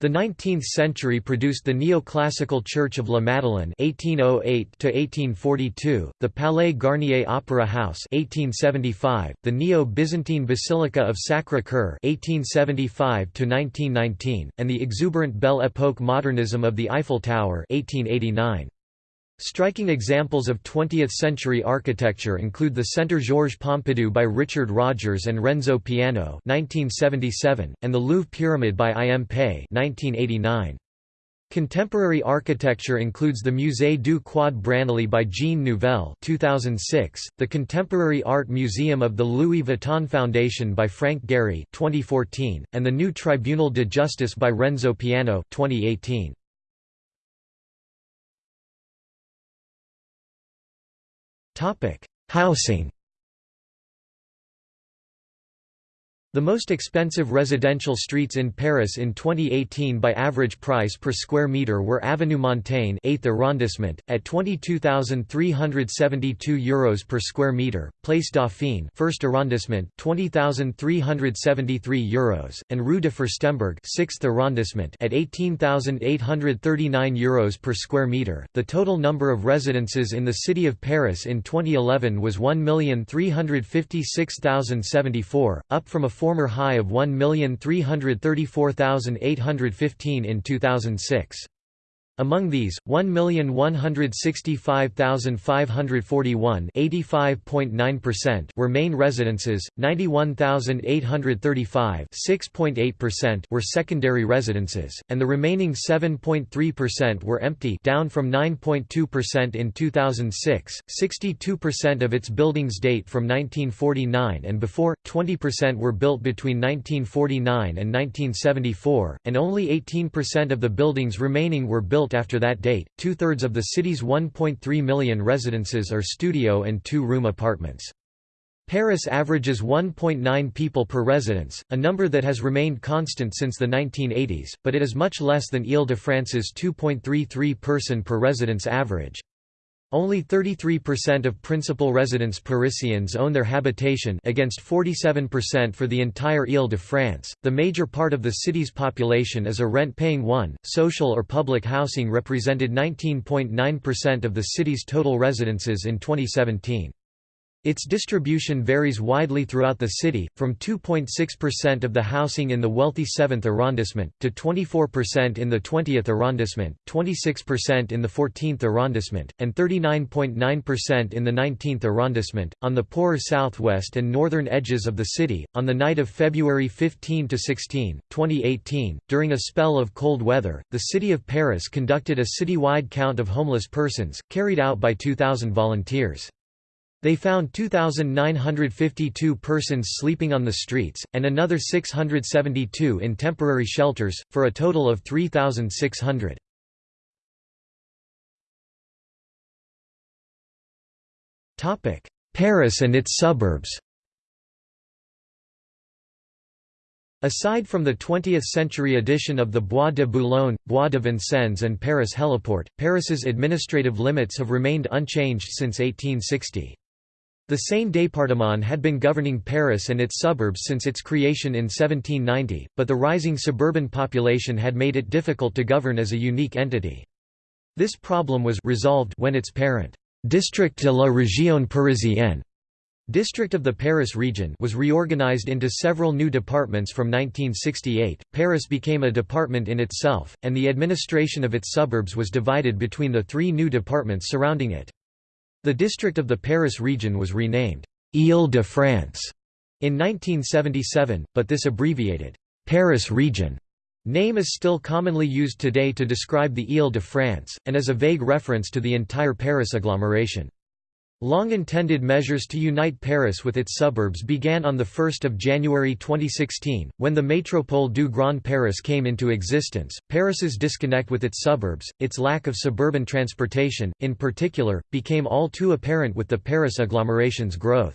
The 19th century produced the neoclassical Church of La Madeleine (1808–1842), the Palais Garnier Opera House (1875), the Neo-Byzantine Basilica of Sacré-Cœur (1875–1919), and the exuberant Belle Époque modernism of the Eiffel Tower (1889). Striking examples of 20th-century architecture include the Centre Georges Pompidou by Richard Rogers and Renzo Piano 1977, and the Louvre Pyramid by I. M. Pei 1989. Contemporary architecture includes the Musée du Quai Branly by Jean Nouvel 2006, the Contemporary Art Museum of the Louis Vuitton Foundation by Frank Gehry 2014, and the new Tribunal de Justice by Renzo Piano 2018. Housing The most expensive residential streets in Paris in 2018 by average price per square meter were Avenue Montaigne 8th arrondissement at 22,372 euros per square meter, Place Dauphine 1st arrondissement 20,373 euros, and Rue de Furstenberg 6th arrondissement at 18,839 euros per square meter. The total number of residences in the city of Paris in 2011 was 1,356,074, up from a former high of 1,334,815 in 2006. Among these, 1,165,541 were main residences, 91,835 were secondary residences, and the remaining 7.3% were empty down from 9.2% in 2006. 62% of its buildings date from 1949 and before, 20% were built between 1949 and 1974, and only 18% of the buildings remaining were built built after that date. Two thirds of the city's 1.3 million residences are studio and two room apartments. Paris averages 1.9 people per residence, a number that has remained constant since the 1980s, but it is much less than Ile-de-France's 2.33 person per residence average. Only 33% of principal residents Parisians own their habitation against 47% for the entire Ile-de-France. The major part of the city's population is a rent-paying one. Social or public housing represented 19.9% of the city's total residences in 2017. Its distribution varies widely throughout the city, from 2.6% of the housing in the wealthy 7th arrondissement, to 24% in the 20th arrondissement, 26% in the 14th arrondissement, and 39.9% in the 19th arrondissement. On the poorer southwest and northern edges of the city, on the night of February 15 to 16, 2018, during a spell of cold weather, the city of Paris conducted a citywide count of homeless persons, carried out by 2,000 volunteers. They found 2,952 persons sleeping on the streets, and another 672 in temporary shelters, for a total of 3,600. Paris and its suburbs Aside from the 20th-century addition of the Bois de Boulogne, Bois de Vincennes and Paris Heliport, Paris's administrative limits have remained unchanged since 1860. The Seine département had been governing Paris and its suburbs since its creation in 1790, but the rising suburban population had made it difficult to govern as a unique entity. This problem was resolved when its parent, District de la Région Parisienne District of the Paris region was reorganized into several new departments from 1968. Paris became a department in itself, and the administration of its suburbs was divided between the three new departments surrounding it. The district of the Paris region was renamed Île-de-France in 1977, but this abbreviated Paris region name is still commonly used today to describe the Île-de-France, and is a vague reference to the entire Paris agglomeration. Long-intended measures to unite Paris with its suburbs began on 1 January 2016, when the Métropole du Grand Paris came into existence. Paris's disconnect with its suburbs, its lack of suburban transportation, in particular, became all too apparent with the Paris agglomeration's growth.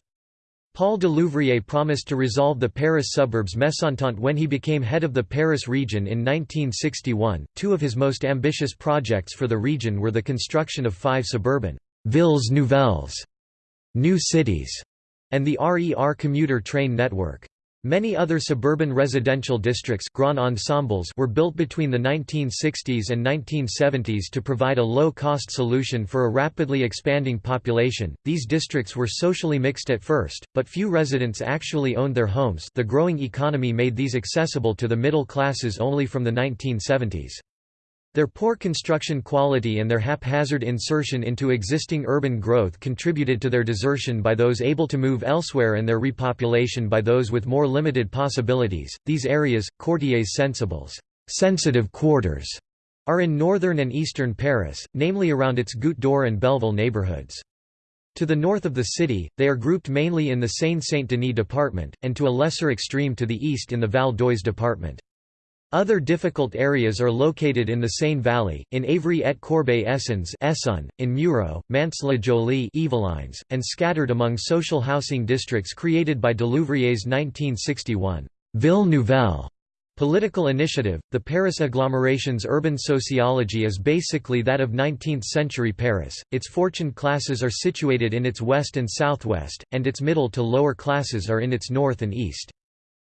Paul Delouvrier promised to resolve the Paris suburbs mésentente when he became head of the Paris region in 1961. Two of his most ambitious projects for the region were the construction of five suburban Villes Nouvelles, new cities, and the RER commuter train network. Many other suburban residential districts grand ensembles were built between the 1960s and 1970s to provide a low-cost solution for a rapidly expanding population. These districts were socially mixed at first, but few residents actually owned their homes. The growing economy made these accessible to the middle classes only from the 1970s. Their poor construction quality and their haphazard insertion into existing urban growth contributed to their desertion by those able to move elsewhere and their repopulation by those with more limited possibilities. These areas, quartiers sensibles, sensitive quarters, are in northern and eastern Paris, namely around its Goutte d'Or and Belleville neighborhoods. To the north of the city, they are grouped mainly in the Seine-Saint-Denis department, and to a lesser extreme to the east in the Val d'Oise department. Other difficult areas are located in the Seine Valley, in Évry et Corbeil-Essonnes Essonne, in Mureaux, Mantes-la-Jolie Yvelines, and scattered among social housing districts created by Delouvrier's 1961 Ville Nouvelle political initiative. The Paris agglomeration's urban sociology is basically that of 19th-century Paris. Its fortune classes are situated in its west and southwest, and its middle to lower classes are in its north and east.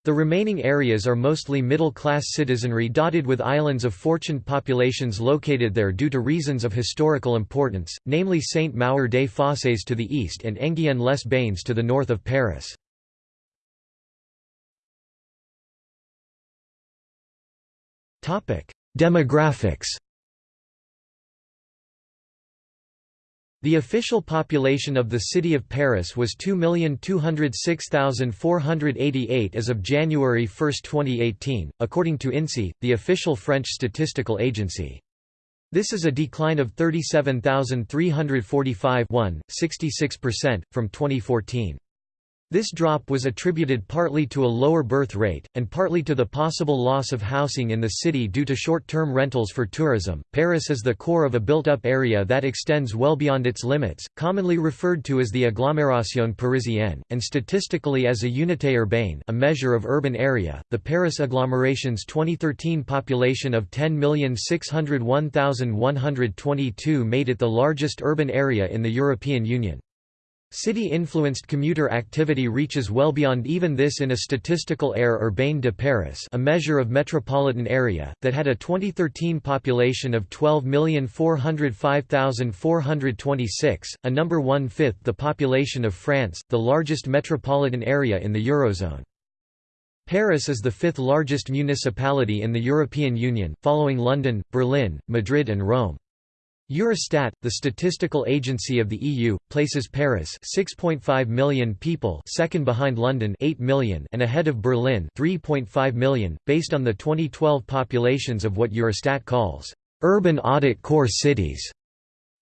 The remaining areas are mostly middle-class citizenry dotted with islands of fortuned populations located there due to reasons of historical importance, namely Saint-Maur des Fossés to the east and Enghien-les-Bains to the north of Paris. Demographics The official population of the city of Paris was 2,206,488 as of January 1, 2018, according to INSEE, the official French statistical agency. This is a decline of 37,345 66%, from 2014. This drop was attributed partly to a lower birth rate, and partly to the possible loss of housing in the city due to short-term rentals for tourism. Paris is the core of a built-up area that extends well beyond its limits, commonly referred to as the agglomération parisienne, and statistically as a unité urbaine, a measure of urban area. The Paris agglomeration's 2013 population of 10,601,122 made it the largest urban area in the European Union. City-influenced commuter activity reaches well beyond even this in a statistical aire urbaine de Paris a measure of metropolitan area, that had a 2013 population of 12,405,426, a number one-fifth the population of France, the largest metropolitan area in the Eurozone. Paris is the fifth largest municipality in the European Union, following London, Berlin, Madrid and Rome. Eurostat, the statistical agency of the EU, places Paris 6.5 million people second behind London 8 million and ahead of Berlin 3.5 million, based on the 2012 populations of what Eurostat calls urban audit core cities.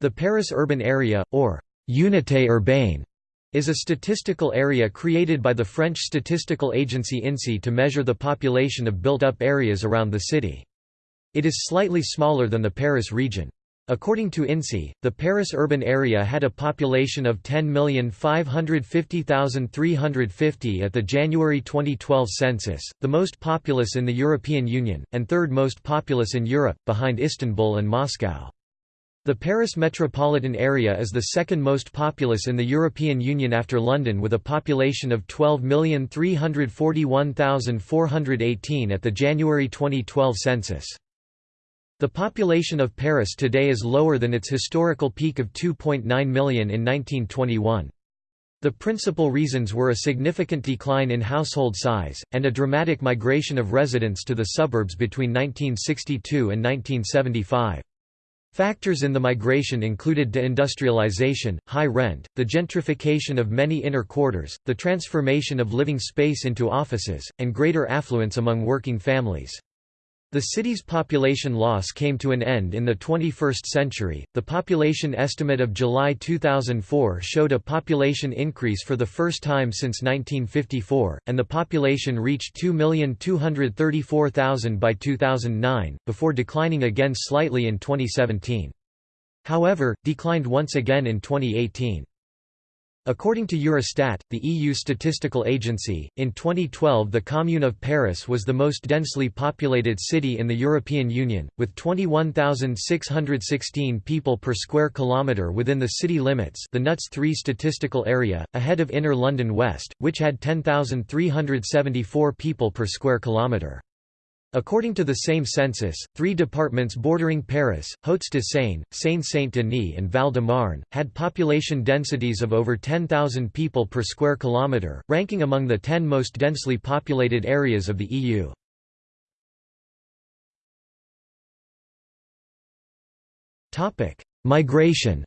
The Paris urban area, or Unité urbaine, is a statistical area created by the French statistical agency INSEE to measure the population of built-up areas around the city. It is slightly smaller than the Paris region. According to INSEE, the Paris urban area had a population of 10,550,350 at the January 2012 census, the most populous in the European Union, and third most populous in Europe, behind Istanbul and Moscow. The Paris metropolitan area is the second most populous in the European Union after London with a population of 12,341,418 at the January 2012 census. The population of Paris today is lower than its historical peak of 2.9 million in 1921. The principal reasons were a significant decline in household size, and a dramatic migration of residents to the suburbs between 1962 and 1975. Factors in the migration included deindustrialization, high rent, the gentrification of many inner quarters, the transformation of living space into offices, and greater affluence among working families. The city's population loss came to an end in the 21st century. The population estimate of July 2004 showed a population increase for the first time since 1954, and the population reached 2,234,000 by 2009, before declining again slightly in 2017. However, declined once again in 2018. According to Eurostat, the EU statistical agency, in 2012 the Commune of Paris was the most densely populated city in the European Union, with 21,616 people per square kilometre within the city limits the NUTS 3 statistical area, ahead of Inner London West, which had 10,374 people per square kilometre. According to the same census, three departments bordering Paris, Hauts-de-Seine, Seine-Saint-Denis and Val-de-Marne, had population densities of over 10,000 people per square kilometre, ranking among the ten most densely populated areas of the EU. Migration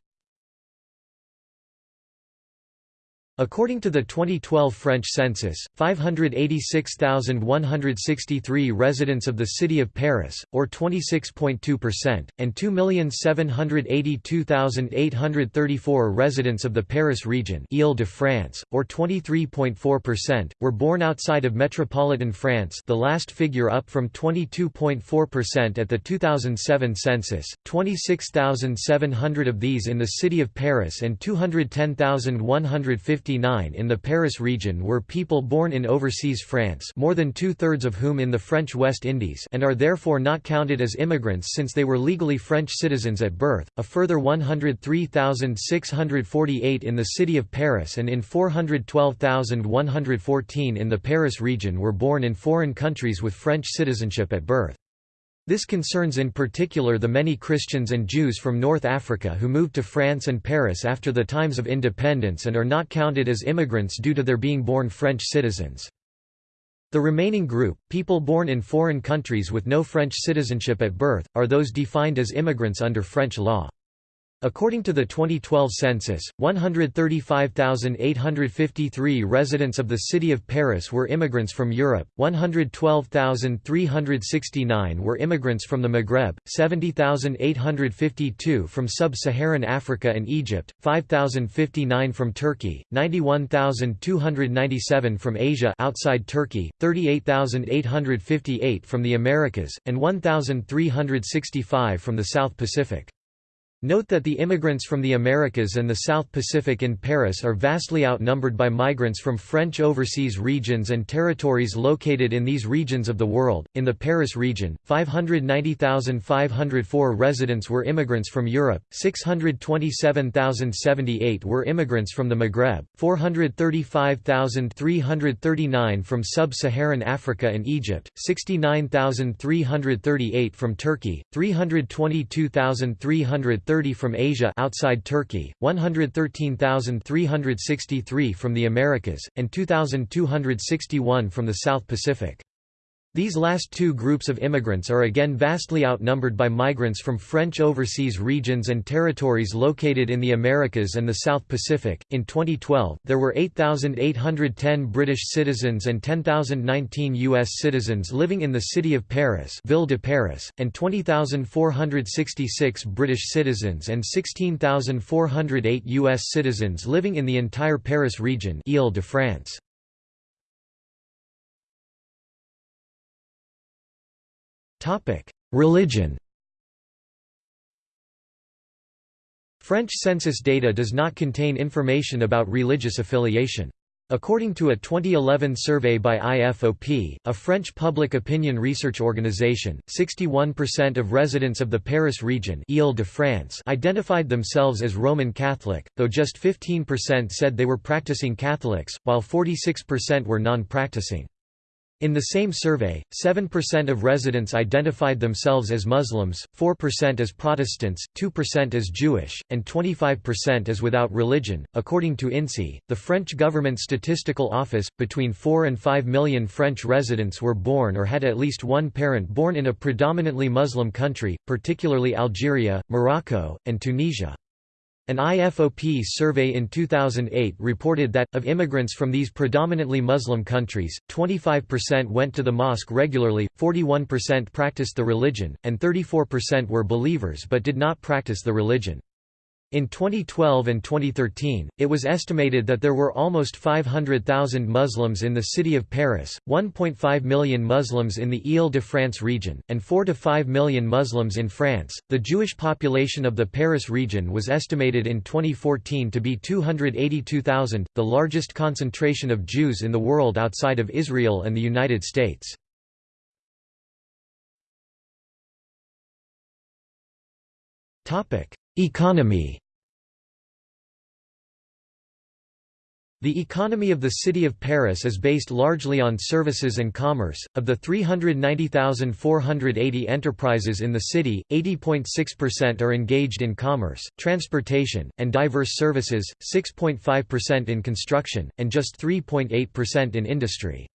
According to the 2012 French census, 586,163 residents of the city of Paris, or 26.2%, and 2,782,834 residents of the Paris region Ile-de-France, or 23.4%, were born outside of metropolitan France the last figure up from 22.4% at the 2007 census, 26,700 of these in the city of Paris and 210,150 in the Paris region were people born in overseas France more than two-thirds of whom in the French West Indies and are therefore not counted as immigrants since they were legally French citizens at birth, a further 103,648 in the city of Paris and in 412,114 in the Paris region were born in foreign countries with French citizenship at birth. This concerns in particular the many Christians and Jews from North Africa who moved to France and Paris after the times of independence and are not counted as immigrants due to their being born French citizens. The remaining group, people born in foreign countries with no French citizenship at birth, are those defined as immigrants under French law. According to the 2012 census, 135,853 residents of the city of Paris were immigrants from Europe, 112,369 were immigrants from the Maghreb, 70,852 from sub-Saharan Africa and Egypt, 5,059 from Turkey, 91,297 from Asia outside Turkey, 38,858 from the Americas, and 1,365 from the South Pacific. Note that the immigrants from the Americas and the South Pacific in Paris are vastly outnumbered by migrants from French overseas regions and territories located in these regions of the world. In the Paris region, 590,504 residents were immigrants from Europe, 627,078 were immigrants from the Maghreb, 435,339 from sub-Saharan Africa and Egypt, 69,338 from Turkey, 322,300 30 from Asia outside Turkey, 113,363 from the Americas, and 2,261 from the South Pacific. These last two groups of immigrants are again vastly outnumbered by migrants from French overseas regions and territories located in the Americas and the South Pacific. In 2012, there were 8,810 British citizens and 10,019 U.S. citizens living in the city of Paris, Ville de Paris, and 20,466 British citizens and 16,408 U.S. citizens living in the entire Paris region, Ile-de-France. Religion French census data does not contain information about religious affiliation. According to a 2011 survey by IFOP, a French public opinion research organization, 61% of residents of the Paris region Ile-de-France identified themselves as Roman Catholic, though just 15% said they were practicing Catholics, while 46% were non-practicing. In the same survey, 7% of residents identified themselves as Muslims, 4% as Protestants, 2% as Jewish, and 25% as without religion. According to INSEE, the French government statistical office, between 4 and 5 million French residents were born or had at least one parent born in a predominantly Muslim country, particularly Algeria, Morocco, and Tunisia. An IFOP survey in 2008 reported that, of immigrants from these predominantly Muslim countries, 25% went to the mosque regularly, 41% practiced the religion, and 34% were believers but did not practice the religion. In 2012 and 2013, it was estimated that there were almost 500,000 Muslims in the city of Paris, 1.5 million Muslims in the Ile-de-France region, and 4 to 5 million Muslims in France. The Jewish population of the Paris region was estimated in 2014 to be 282,000, the largest concentration of Jews in the world outside of Israel and the United States. Topic: Economy The economy of the city of Paris is based largely on services and commerce. Of the 390,480 enterprises in the city, 80.6% are engaged in commerce, transportation, and diverse services, 6.5% in construction, and just 3.8% in industry.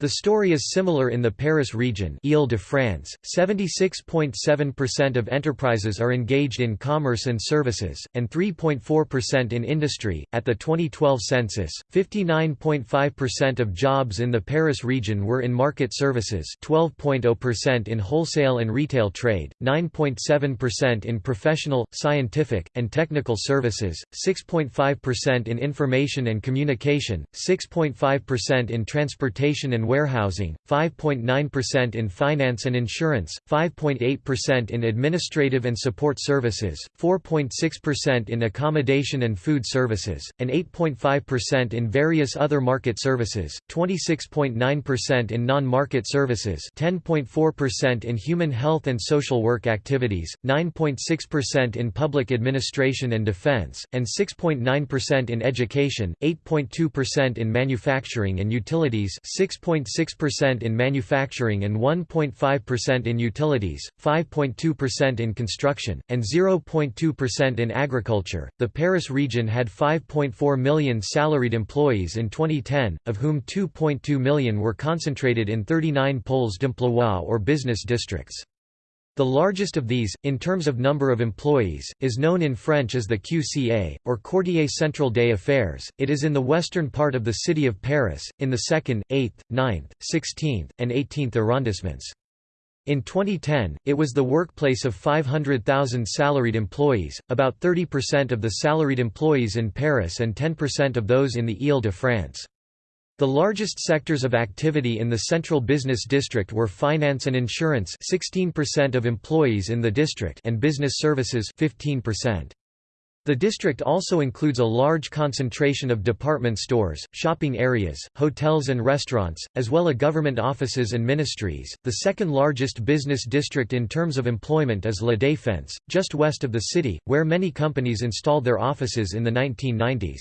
The story is similar in the Paris region Ile-de-France, 76.7% of enterprises are engaged in commerce and services, and 3.4% in industry. At the 2012 census, 59.5% of jobs in the Paris region were in market services 12.0% in wholesale and retail trade, 9.7% in professional, scientific, and technical services, 6.5% in information and communication, 6.5% in transportation and warehousing, 5.9% in finance and insurance, 5.8% in administrative and support services, 4.6% in accommodation and food services, and 8.5% in various other market services, 26.9% in non-market services 10.4% in human health and social work activities, 9.6% in public administration and defense, and 6.9% in education, 8.2% in manufacturing and utilities 6. 0.6% in manufacturing and 1.5% in utilities, 5.2% in construction, and 0.2% in agriculture. The Paris region had 5.4 million salaried employees in 2010, of whom 2.2 million were concentrated in 39 pôles d'emploi or business districts. The largest of these, in terms of number of employees, is known in French as the QCA, or Quartier Central des Affaires. It is in the western part of the city of Paris, in the 2nd, 8th, 9th, 16th, and 18th arrondissements. In 2010, it was the workplace of 500,000 salaried employees, about 30% of the salaried employees in Paris and 10% of those in the Ile-de-France. The largest sectors of activity in the central business district were finance and insurance 16% of employees in the district and business services 15%. The district also includes a large concentration of department stores, shopping areas, hotels and restaurants, as well as government offices and ministries. The second largest business district in terms of employment is La Défense, just west of the city, where many companies installed their offices in the 1990s.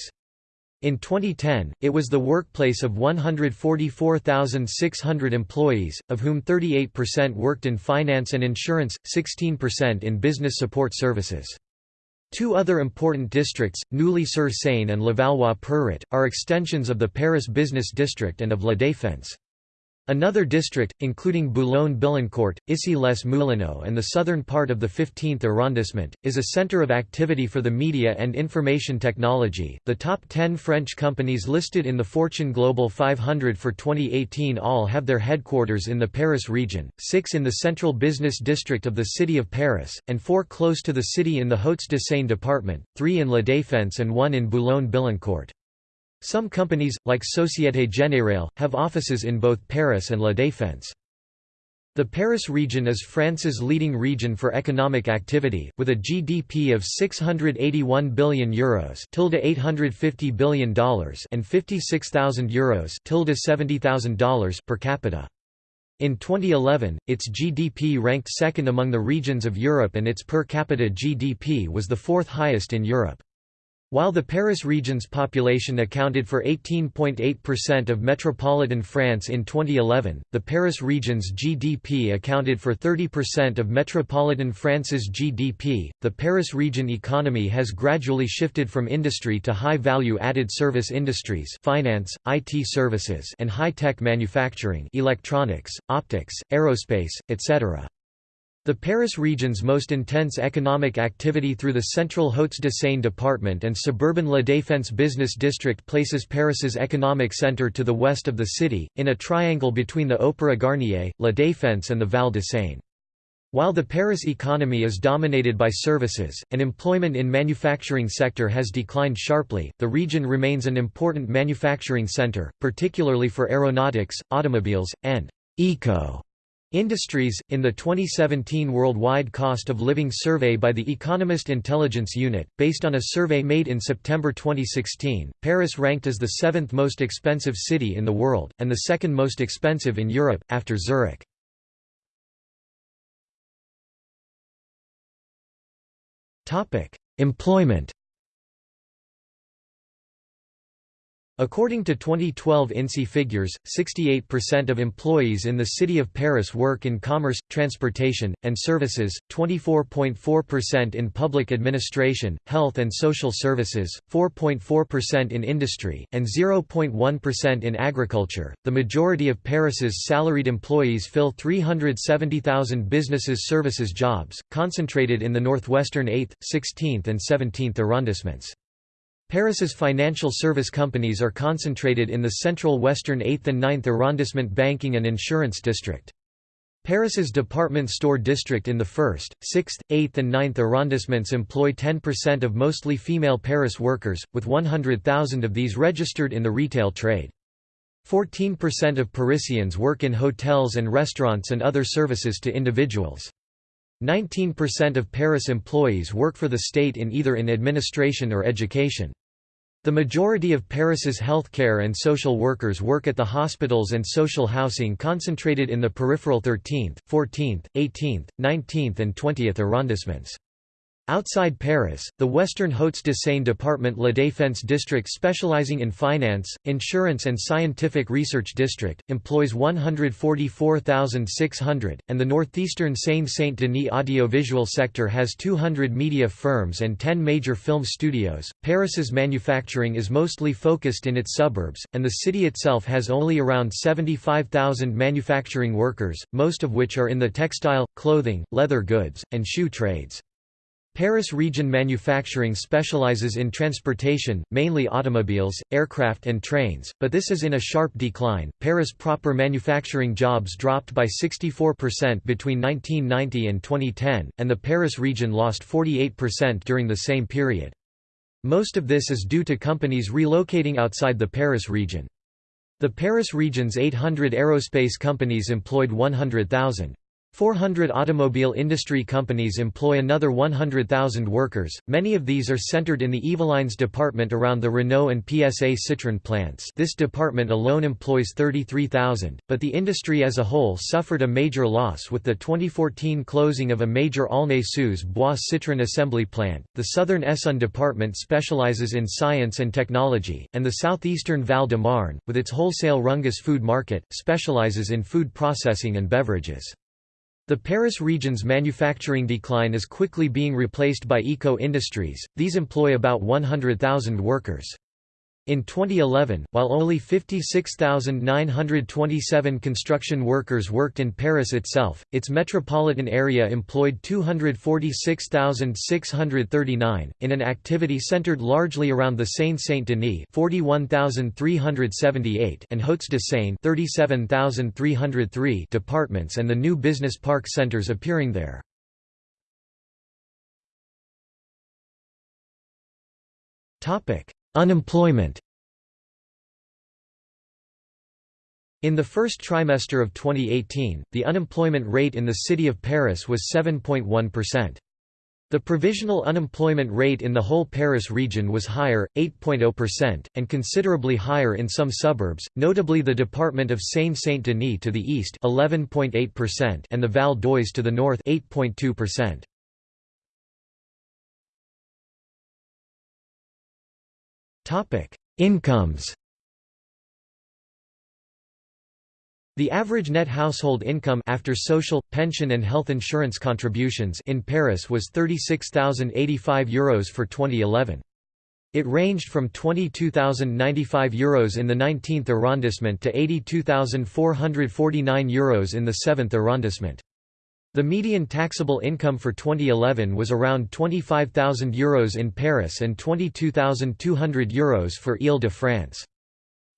In 2010, it was the workplace of 144,600 employees, of whom 38% worked in finance and insurance, 16% in business support services. Two other important districts, Neuilly-sur-Seine and Levallois-Perret, are extensions of the Paris Business District and of La Défense. Another district, including Boulogne-Billancourt, Issy-les-Moulineaux and the southern part of the 15th arrondissement, is a center of activity for the media and information technology. The top 10 French companies listed in the Fortune Global 500 for 2018 all have their headquarters in the Paris region, six in the central business district of the city of Paris, and four close to the city in the Hauts-de-Seine department, three in La Défense and one in Boulogne-Billancourt. Some companies, like Société Générale, have offices in both Paris and La Défense. The Paris region is France's leading region for economic activity, with a GDP of 681 billion euros (850 billion dollars) and 56,000 euros ($70,000) per capita. In 2011, its GDP ranked second among the regions of Europe and its per capita GDP was the fourth highest in Europe. While the Paris region's population accounted for 18.8% of metropolitan France in 2011, the Paris region's GDP accounted for 30% of metropolitan France's GDP. The Paris region economy has gradually shifted from industry to high value added service industries, finance, IT services, and high-tech manufacturing, electronics, optics, aerospace, etc. The Paris region's most intense economic activity through the central Hauts-de-Seine department and suburban La Défense business district places Paris's economic centre to the west of the city, in a triangle between the Opéra Garnier, La Défense and the Val de Seine. While the Paris economy is dominated by services, and employment in manufacturing sector has declined sharply, the region remains an important manufacturing centre, particularly for aeronautics, automobiles, and eco Industries. In the 2017 Worldwide Cost of Living Survey by the Economist Intelligence Unit, based on a survey made in September 2016, Paris ranked as the seventh most expensive city in the world, and the second most expensive in Europe, after Zurich. Employment According to 2012 INSEE figures, 68% of employees in the city of Paris work in commerce, transportation, and services, 24.4% in public administration, health and social services, 4.4% in industry, and 0.1% in agriculture. The majority of Paris's salaried employees fill 370,000 businesses services jobs, concentrated in the northwestern 8th, 16th, and 17th arrondissements. Paris's financial service companies are concentrated in the central western 8th and 9th arrondissement banking and insurance district. Paris's department store district in the 1st, 6th, 8th and 9th arrondissements employ 10% of mostly female Paris workers, with 100,000 of these registered in the retail trade. 14% of Parisians work in hotels and restaurants and other services to individuals. 19% of Paris employees work for the state in either in administration or education. The majority of Paris's healthcare and social workers work at the hospitals and social housing concentrated in the peripheral 13th, 14th, 18th, 19th and 20th arrondissements. Outside Paris, the Western Hauts-de-Seine department La Défense district specializing in finance, insurance and scientific research district, employs 144,600, and the northeastern Seine-Saint-Denis audiovisual sector has 200 media firms and 10 major film studios. Paris's manufacturing is mostly focused in its suburbs, and the city itself has only around 75,000 manufacturing workers, most of which are in the textile, clothing, leather goods, and shoe trades. Paris region manufacturing specializes in transportation, mainly automobiles, aircraft and trains, but this is in a sharp decline. Paris proper manufacturing jobs dropped by 64% between 1990 and 2010, and the Paris region lost 48% during the same period. Most of this is due to companies relocating outside the Paris region. The Paris region's 800 aerospace companies employed 100,000. 400 automobile industry companies employ another 100,000 workers, many of these are centered in the Yvelines department around the Renault and PSA Citroën plants this department alone employs 33,000, but the industry as a whole suffered a major loss with the 2014 closing of a major Aulnay-sous-Bois Citroën assembly plant. The southern Essonne department specializes in science and technology, and the southeastern Val de Marne, with its wholesale Rungis food market, specializes in food processing and beverages. The Paris region's manufacturing decline is quickly being replaced by eco-industries, these employ about 100,000 workers. In 2011, while only 56,927 construction workers worked in Paris itself, its metropolitan area employed 246,639, in an activity centered largely around the Seine-Saint-Denis 41,378 and Hauts-de-Seine 37,303 departments and the new business park centers appearing there. Topic: Unemployment In the first trimester of 2018, the unemployment rate in the city of Paris was 7.1%. The provisional unemployment rate in the whole Paris region was higher, 8.0%, and considerably higher in some suburbs, notably the department of Seine-Saint-Denis to the east 11.8% and the Val d'Oise to the north 8.2%. Incomes The average net household income after social, pension and health insurance contributions in Paris was €36,085 Euros for 2011. It ranged from €22,095 Euros in the 19th arrondissement to €82,449 Euros in the 7th arrondissement. The median taxable income for 2011 was around €25,000 Euros in Paris and €22,200 Euros for Ile-de-France.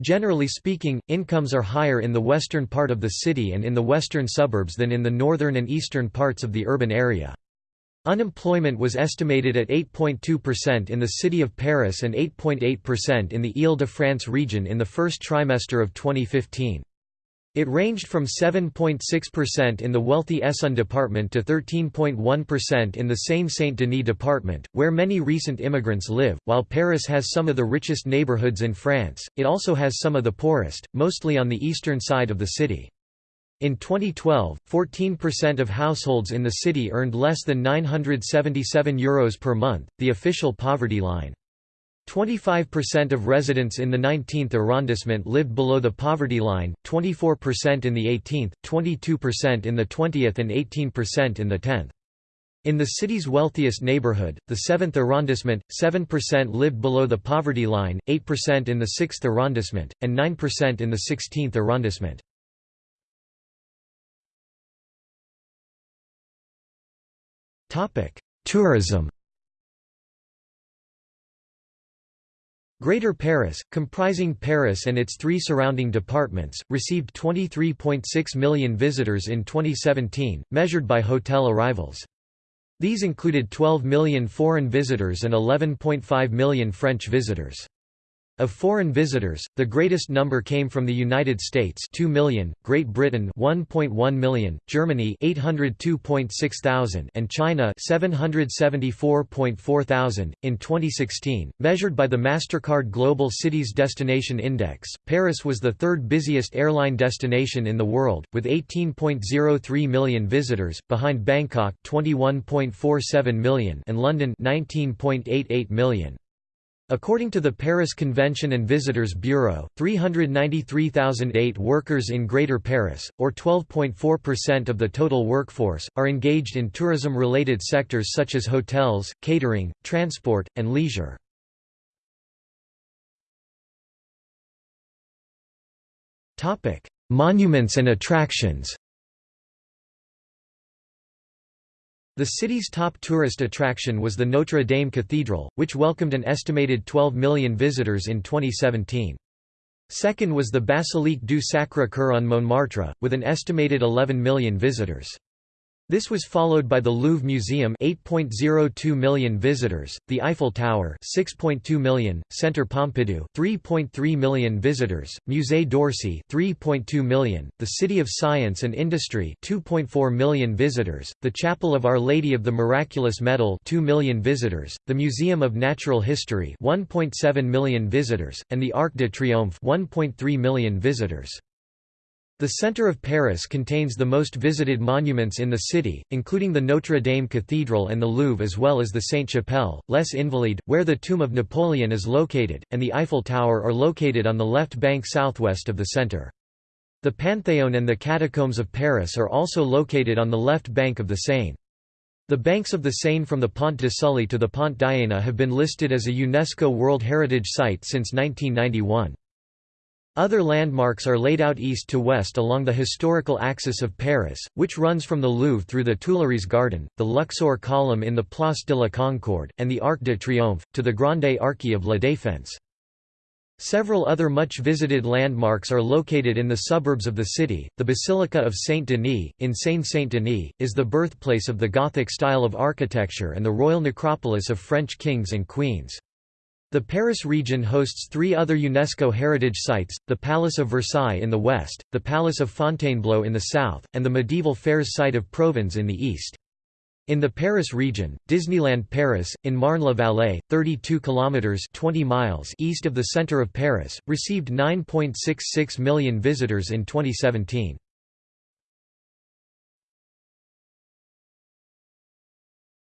Generally speaking, incomes are higher in the western part of the city and in the western suburbs than in the northern and eastern parts of the urban area. Unemployment was estimated at 8.2% in the city of Paris and 8.8% in the Ile-de-France region in the first trimester of 2015. It ranged from 7.6% in the wealthy Essonne department to 13.1% in the Seine-Saint-Denis department, where many recent immigrants live. While Paris has some of the richest neighborhoods in France, it also has some of the poorest, mostly on the eastern side of the city. In 2012, 14% of households in the city earned less than €977 Euros per month, the official poverty line. 25% of residents in the 19th arrondissement lived below the poverty line, 24% in the 18th, 22% in the 20th and 18% in the 10th. In the city's wealthiest neighborhood, the 7th arrondissement, 7% lived below the poverty line, 8% in the 6th arrondissement, and 9% in the 16th arrondissement. Tourism Greater Paris, comprising Paris and its three surrounding departments, received 23.6 million visitors in 2017, measured by hotel arrivals. These included 12 million foreign visitors and 11.5 million French visitors. Of foreign visitors, the greatest number came from the United States 2 million, Great Britain 1.1 million, Germany 802.6 thousand and China 774.4 thousand. In 2016, measured by the Mastercard Global Cities Destination Index, Paris was the third busiest airline destination in the world, with 18.03 million visitors, behind Bangkok 21.47 million and London 19.88 million. According to the Paris Convention and Visitors Bureau, 393,008 workers in Greater Paris, or 12.4% of the total workforce, are engaged in tourism-related sectors such as hotels, catering, transport, and leisure. Monuments and attractions The city's top tourist attraction was the Notre Dame Cathedral, which welcomed an estimated 12 million visitors in 2017. Second was the Basilique du Sacré-Cœur on Montmartre, with an estimated 11 million visitors. This was followed by the Louvre Museum 8.02 million visitors, the Eiffel Tower 6.2 million, Centre Pompidou 3.3 million visitors, Musée d'Orsay 3.2 million, the City of Science and Industry 2.4 million visitors, the Chapel of Our Lady of the Miraculous Medal 2 million visitors, the Museum of Natural History 1.7 million visitors, and the Arc de Triomphe 1.3 million visitors. The center of Paris contains the most visited monuments in the city, including the Notre Dame Cathedral and the Louvre as well as the Sainte-Chapelle, Les Invalides, where the tomb of Napoleon is located, and the Eiffel Tower are located on the left bank southwest of the center. The Panthéon and the Catacombs of Paris are also located on the left bank of the Seine. The banks of the Seine from the Pont de Sully to the Pont d'Iéna have been listed as a UNESCO World Heritage Site since 1991. Other landmarks are laid out east to west along the historical axis of Paris, which runs from the Louvre through the Tuileries Garden, the Luxor column in the Place de la Concorde, and the Arc de Triomphe, to the Grande Arche of La Défense. Several other much visited landmarks are located in the suburbs of the city. The Basilica of Saint Denis, in Seine Saint Denis, is the birthplace of the Gothic style of architecture and the royal necropolis of French kings and queens. The Paris region hosts three other UNESCO heritage sites, the Palace of Versailles in the west, the Palace of Fontainebleau in the south, and the medieval fairs site of Provins in the east. In the Paris region, Disneyland Paris, in Marne-la-Vallée, 32 kilometers (20 miles) east of the center of Paris, received 9.66 million visitors in 2017.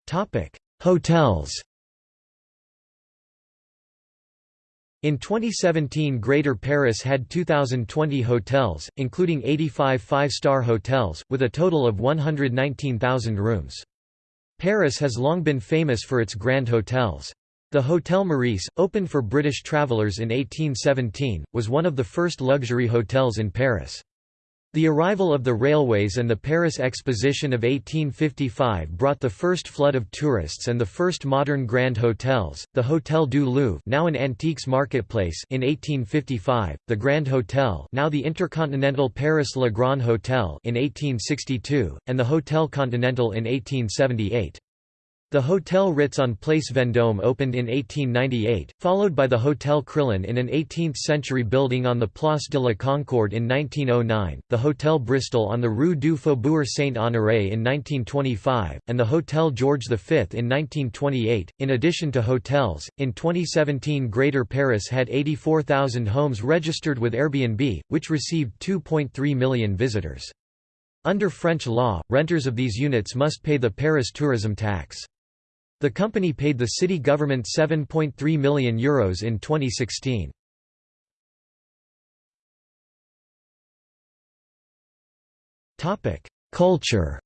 Topic: Hotels. In 2017 Greater Paris had 2,020 hotels, including 85 five-star hotels, with a total of 119,000 rooms. Paris has long been famous for its grand hotels. The Hotel Meurice, opened for British travellers in 1817, was one of the first luxury hotels in Paris. The arrival of the railways and the Paris Exposition of 1855 brought the first flood of tourists and the first modern grand hotels, the Hôtel du Louvre now an antiques marketplace in 1855, the Grand Hotel now the Intercontinental Paris Le Grand Hotel in 1862, and the Hôtel Continental in 1878. The Hotel Ritz on Place Vendôme opened in 1898, followed by the Hotel Crillon in an 18th-century building on the Place de la Concorde in 1909, the Hotel Bristol on the Rue du Faubourg Saint-Honoré in 1925, and the Hotel George V in 1928. In addition to hotels, in 2017 Greater Paris had 84,000 homes registered with Airbnb, which received 2.3 million visitors. Under French law, renters of these units must pay the Paris tourism tax. The company paid the city government €7.3 million Euros in 2016. Culture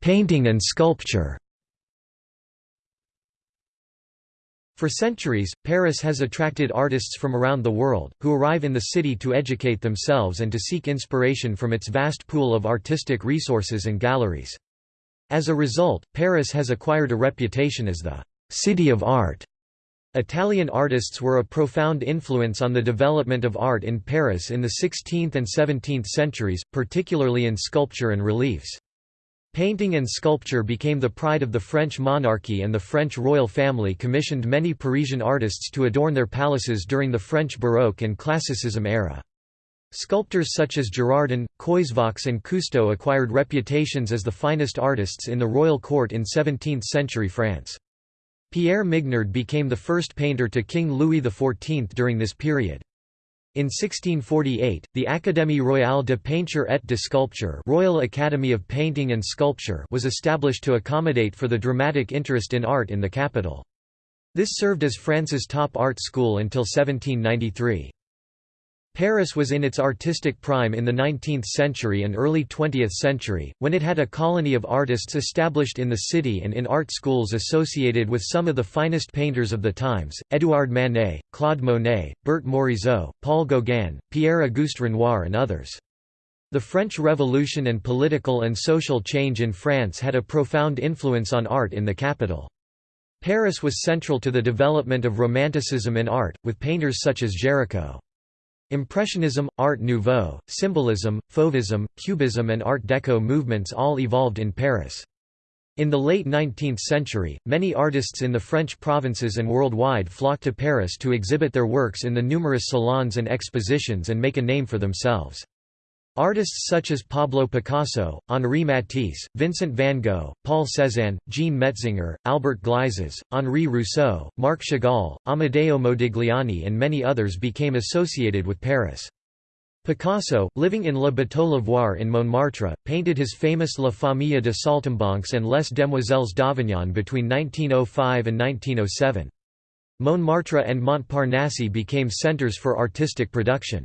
Painting and sculpture For centuries, Paris has attracted artists from around the world, who arrive in the city to educate themselves and to seek inspiration from its vast pool of artistic resources and galleries. As a result, Paris has acquired a reputation as the «city of art». Italian artists were a profound influence on the development of art in Paris in the 16th and 17th centuries, particularly in sculpture and reliefs. Painting and sculpture became the pride of the French monarchy and the French royal family commissioned many Parisian artists to adorn their palaces during the French Baroque and Classicism era. Sculptors such as Girardon, Coysevox and Coustou acquired reputations as the finest artists in the royal court in 17th-century France. Pierre Mignard became the first painter to King Louis XIV during this period. In 1648, the Académie royale de peinture et de sculpture Royal Academy of Painting and Sculpture was established to accommodate for the dramatic interest in art in the capital. This served as France's top art school until 1793. Paris was in its artistic prime in the 19th century and early 20th century, when it had a colony of artists established in the city and in art schools associated with some of the finest painters of the times, Édouard Manet, Claude Monet, Berthe Morisot, Paul Gauguin, Pierre-Auguste Renoir and others. The French Revolution and political and social change in France had a profound influence on art in the capital. Paris was central to the development of Romanticism in art, with painters such as Géricault. Impressionism, Art Nouveau, Symbolism, Fauvism, Cubism and Art Deco movements all evolved in Paris. In the late 19th century, many artists in the French provinces and worldwide flocked to Paris to exhibit their works in the numerous salons and expositions and make a name for themselves. Artists such as Pablo Picasso, Henri Matisse, Vincent van Gogh, Paul Cézanne, Jean Metzinger, Albert Gleizes, Henri Rousseau, Marc Chagall, Amedeo Modigliani and many others became associated with Paris. Picasso, living in Le Bateau-Lavoir in Montmartre, painted his famous La Famille de Saltimbanques and Les Demoiselles d'Avignon between 1905 and 1907. Montmartre and Montparnasse became centres for artistic production.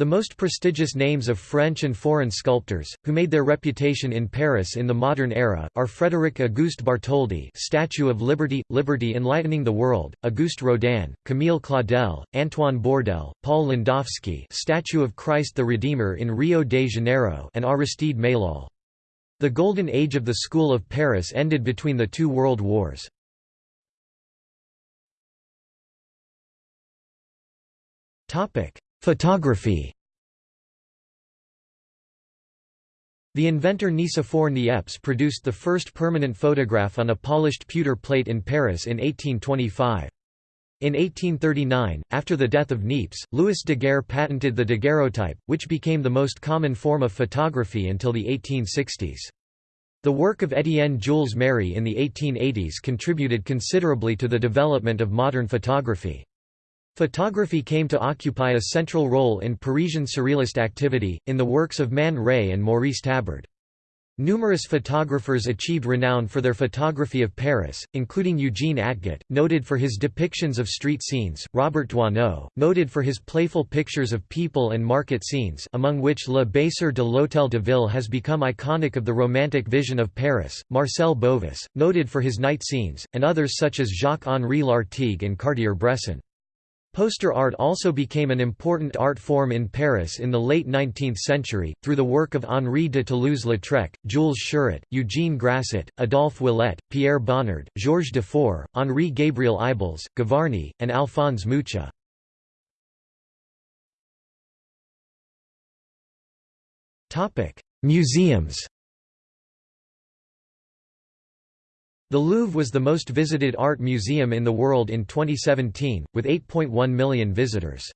The most prestigious names of French and foreign sculptors, who made their reputation in Paris in the modern era, are Frédéric Auguste Bartholdi Statue of Liberty, Liberty Enlightening the World, Auguste Rodin, Camille Claudel, Antoine Bourdelle, Paul Landowski Statue of Christ the Redeemer in Rio de Janeiro and Aristide Maillol. The Golden Age of the School of Paris ended between the two world wars. Photography The inventor Nicephore Niepce produced the first permanent photograph on a polished pewter plate in Paris in 1825. In 1839, after the death of Niepce, Louis Daguerre patented the daguerreotype, which became the most common form of photography until the 1860s. The work of Étienne Jules Marey in the 1880s contributed considerably to the development of modern photography. Photography came to occupy a central role in Parisian Surrealist activity, in the works of Man Ray and Maurice Tabard. Numerous photographers achieved renown for their photography of Paris, including Eugene Atget, noted for his depictions of street scenes, Robert Doisneau, noted for his playful pictures of people and market scenes among which Le Baiser de l'Hôtel de Ville has become iconic of the romantic vision of Paris, Marcel Bovis, noted for his night scenes, and others such as Jacques-Henri Lartigue and Cartier-Bresson. Poster art also became an important art form in Paris in the late 19th century, through the work of Henri de Toulouse-Lautrec, Jules Chéret, Eugene Grasset, Adolphe Willette, Pierre Bonnard, Georges de Feure, Henri Gabriel Ibels, Gavarni, and Alphonse Mucha. Museums The Louvre was the most visited art museum in the world in 2017, with 8.1 million visitors.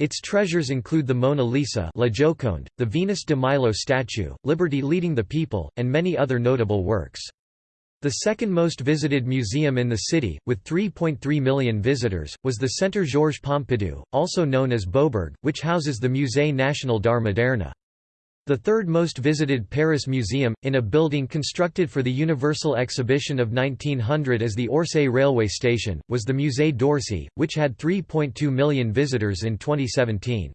Its treasures include the Mona Lisa La Joconde, the Venus de Milo statue, Liberty Leading the People, and many other notable works. The second most visited museum in the city, with 3.3 million visitors, was the Centre Georges Pompidou, also known as Beaubourg, which houses the Musée National d'Art Moderne. The third most visited Paris museum, in a building constructed for the Universal Exhibition of 1900 as the Orsay railway station, was the Musée d'Orsay, which had 3.2 million visitors in 2017.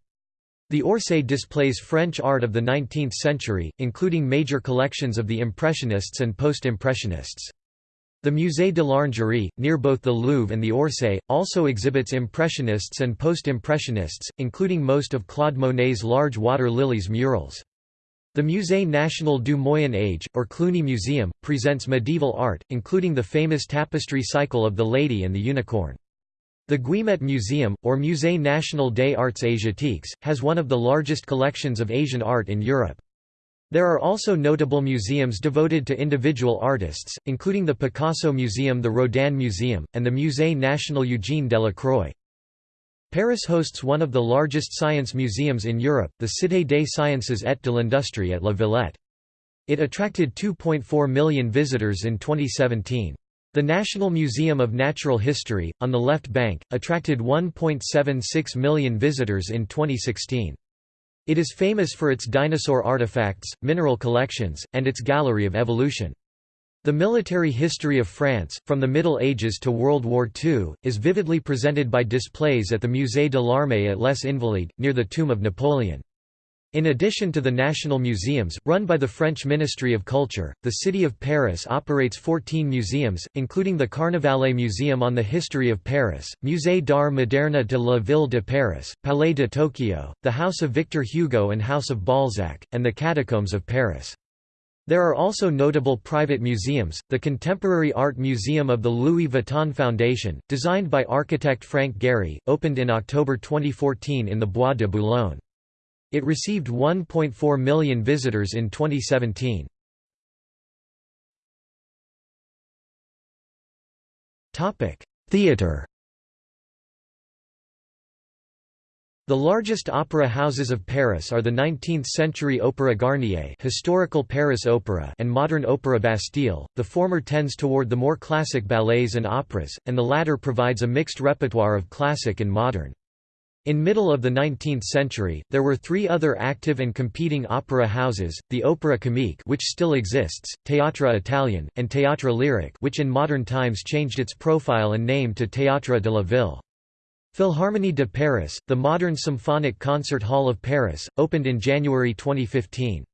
The Orsay displays French art of the 19th century, including major collections of the Impressionists and Post-Impressionists. The Musée de l'Orangerie, near both the Louvre and the Orsay, also exhibits Impressionists and Post-Impressionists, including most of Claude Monet's large water lilies murals. The Musée National du Moyen Âge, or Cluny Museum, presents medieval art, including the famous tapestry cycle of the Lady and the Unicorn. The Guimet Museum, or Musée National des Arts Asiatiques, has one of the largest collections of Asian art in Europe. There are also notable museums devoted to individual artists, including the Picasso Museum the Rodin Museum, and the Musée National Eugène Delacroix. Paris hosts one of the largest science museums in Europe, the Cité des Sciences et de l'Industrie at La Villette. It attracted 2.4 million visitors in 2017. The National Museum of Natural History, on the left bank, attracted 1.76 million visitors in 2016. It is famous for its dinosaur artifacts, mineral collections, and its gallery of evolution. The military history of France, from the Middle Ages to World War II, is vividly presented by displays at the Musée de l'Armée at Les Invalides, near the tomb of Napoleon. In addition to the national museums, run by the French Ministry of Culture, the city of Paris operates 14 museums, including the Carnavalet Museum on the History of Paris, Musée d'Art Moderne de la Ville de Paris, Palais de Tokyo, the House of Victor Hugo and House of Balzac, and the Catacombs of Paris. There are also notable private museums, the Contemporary Art Museum of the Louis Vuitton Foundation, designed by architect Frank Gehry, opened in October 2014 in the Bois de Boulogne. It received 1.4 million visitors in 2017. Theatre The largest opera houses of Paris are the 19th-century Opéra Garnier historical Paris Opera and modern Opéra Bastille, the former tends toward the more classic ballets and operas, and the latter provides a mixed repertoire of classic and modern. In middle of the 19th century, there were three other active and competing opera houses, the Opéra Comique which still exists, Théâtre Italien, and Théâtre Lyrique which in modern times changed its profile and name to Théâtre de la Ville. Philharmonie de Paris, the modern symphonic concert hall of Paris, opened in January 2015.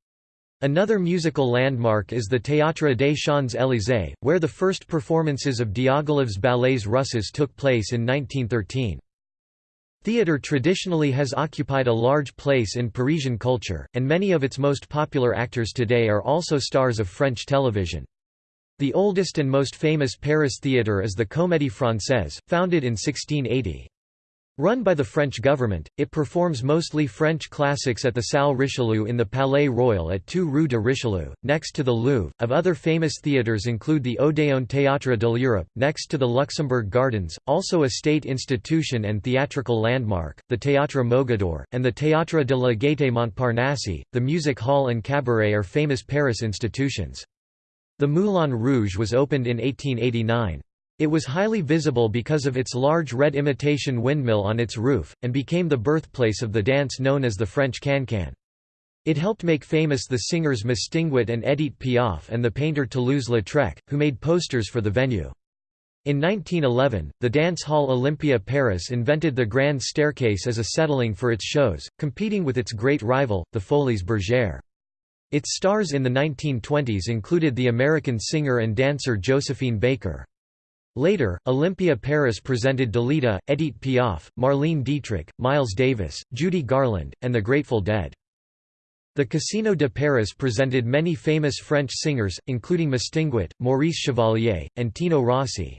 Another musical landmark is the Théâtre des Champs-Élysées, where the first performances of Diaghilev's ballets Russes took place in 1913. Theatre traditionally has occupied a large place in Parisian culture, and many of its most popular actors today are also stars of French television. The oldest and most famous Paris theatre is the Comédie Française, founded in 1680. Run by the French government, it performs mostly French classics at the Salle Richelieu in the Palais Royal at 2 Rue de Richelieu, next to the Louvre. Of other famous theatres include the Odéon Théâtre de l'Europe, next to the Luxembourg Gardens, also a state institution and theatrical landmark, the Théâtre Mogador, and the Théâtre de la Gaîté Montparnasse. The music hall and cabaret are famous Paris institutions. The Moulin Rouge was opened in 1889. It was highly visible because of its large red imitation windmill on its roof, and became the birthplace of the dance known as the French cancan. It helped make famous the singers Mistinguett and Edith Piaf and the painter Toulouse-Lautrec, who made posters for the venue. In 1911, the dance hall Olympia Paris invented the grand staircase as a settling for its shows, competing with its great rival, the Folies Bergère. Its stars in the 1920s included the American singer and dancer Josephine Baker. Later, Olympia Paris presented Dalida, Edith Piaf, Marlene Dietrich, Miles Davis, Judy Garland, and the Grateful Dead. The Casino de Paris presented many famous French singers, including Mistinguett, Maurice Chevalier, and Tino Rossi.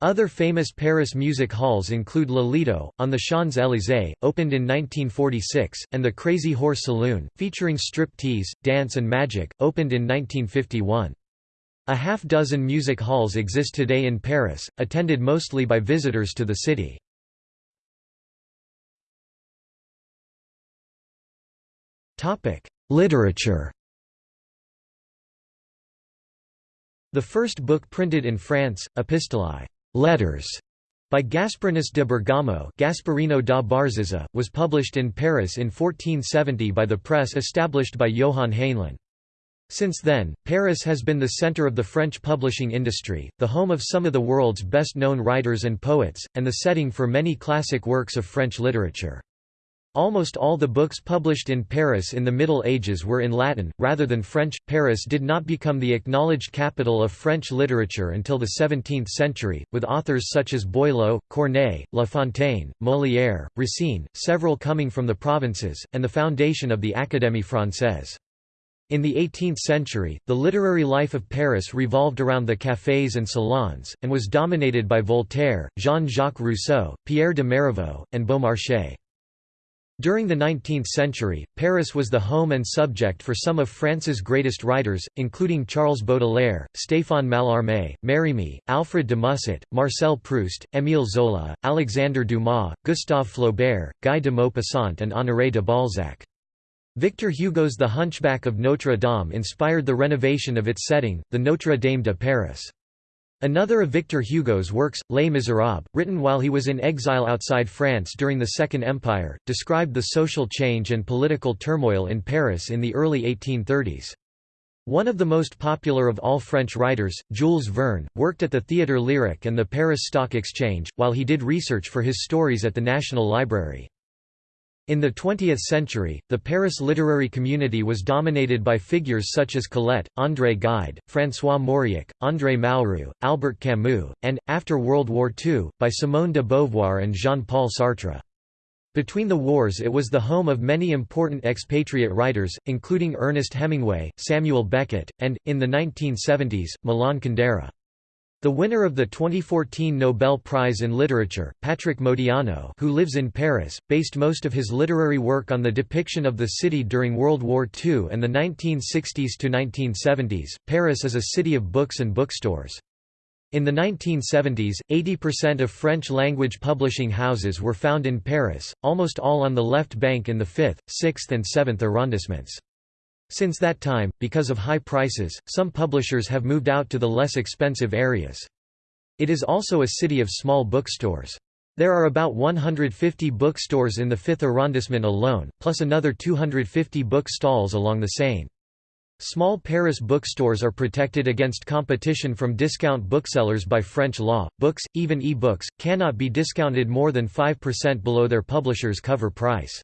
Other famous Paris music halls include Le Lido, on the Champs-Élysées, opened in 1946, and the Crazy Horse Saloon, featuring strip-tease, dance and magic, opened in 1951. A half dozen music halls exist today in Paris, attended mostly by visitors to the city. Literature The first book printed in France, Epistolae letters", by Gasperinus de Bergamo Gasparino da Barzizza, was published in Paris in 1470 by the press established by Johann Heynlin. Since then, Paris has been the center of the French publishing industry, the home of some of the world's best-known writers and poets, and the setting for many classic works of French literature. Almost all the books published in Paris in the Middle Ages were in Latin, rather than French. Paris did not become the acknowledged capital of French literature until the 17th century, with authors such as Boileau, Corneille, La Fontaine, Molière, Racine, several coming from the provinces, and the foundation of the Académie française. In the 18th century, the literary life of Paris revolved around the cafés and salons, and was dominated by Voltaire, Jean-Jacques Rousseau, Pierre de Marivaux, and Beaumarchais. During the 19th century, Paris was the home and subject for some of France's greatest writers, including Charles Baudelaire, Stéphane Mallarmé, Mérimée, Alfred de Musset, Marcel Proust, Émile Zola, Alexandre Dumas, Gustave Flaubert, Guy de Maupassant and Honoré de Balzac. Victor Hugo's The Hunchback of Notre Dame inspired the renovation of its setting, the Notre Dame de Paris. Another of Victor Hugo's works, Les Misérables, written while he was in exile outside France during the Second Empire, described the social change and political turmoil in Paris in the early 1830s. One of the most popular of all French writers, Jules Verne, worked at the Théâtre Lyrique and the Paris Stock Exchange, while he did research for his stories at the National Library. In the 20th century, the Paris literary community was dominated by figures such as Colette, André Gide, François Mauriac, André Malraux, Albert Camus, and, after World War II, by Simone de Beauvoir and Jean-Paul Sartre. Between the wars it was the home of many important expatriate writers, including Ernest Hemingway, Samuel Beckett, and, in the 1970s, Milan Kundera. The winner of the 2014 Nobel Prize in Literature, Patrick Modiano who lives in Paris, based most of his literary work on the depiction of the city during World War II and the 1960s to 1970s. Paris is a city of books and bookstores. In the 1970s, 80% of French-language publishing houses were found in Paris, almost all on the left bank in the 5th, 6th and 7th arrondissements. Since that time, because of high prices, some publishers have moved out to the less expensive areas. It is also a city of small bookstores. There are about 150 bookstores in the 5th arrondissement alone, plus another 250 book stalls along the Seine. Small Paris bookstores are protected against competition from discount booksellers by French law. Books, even e-books, cannot be discounted more than 5% below their publisher's cover price.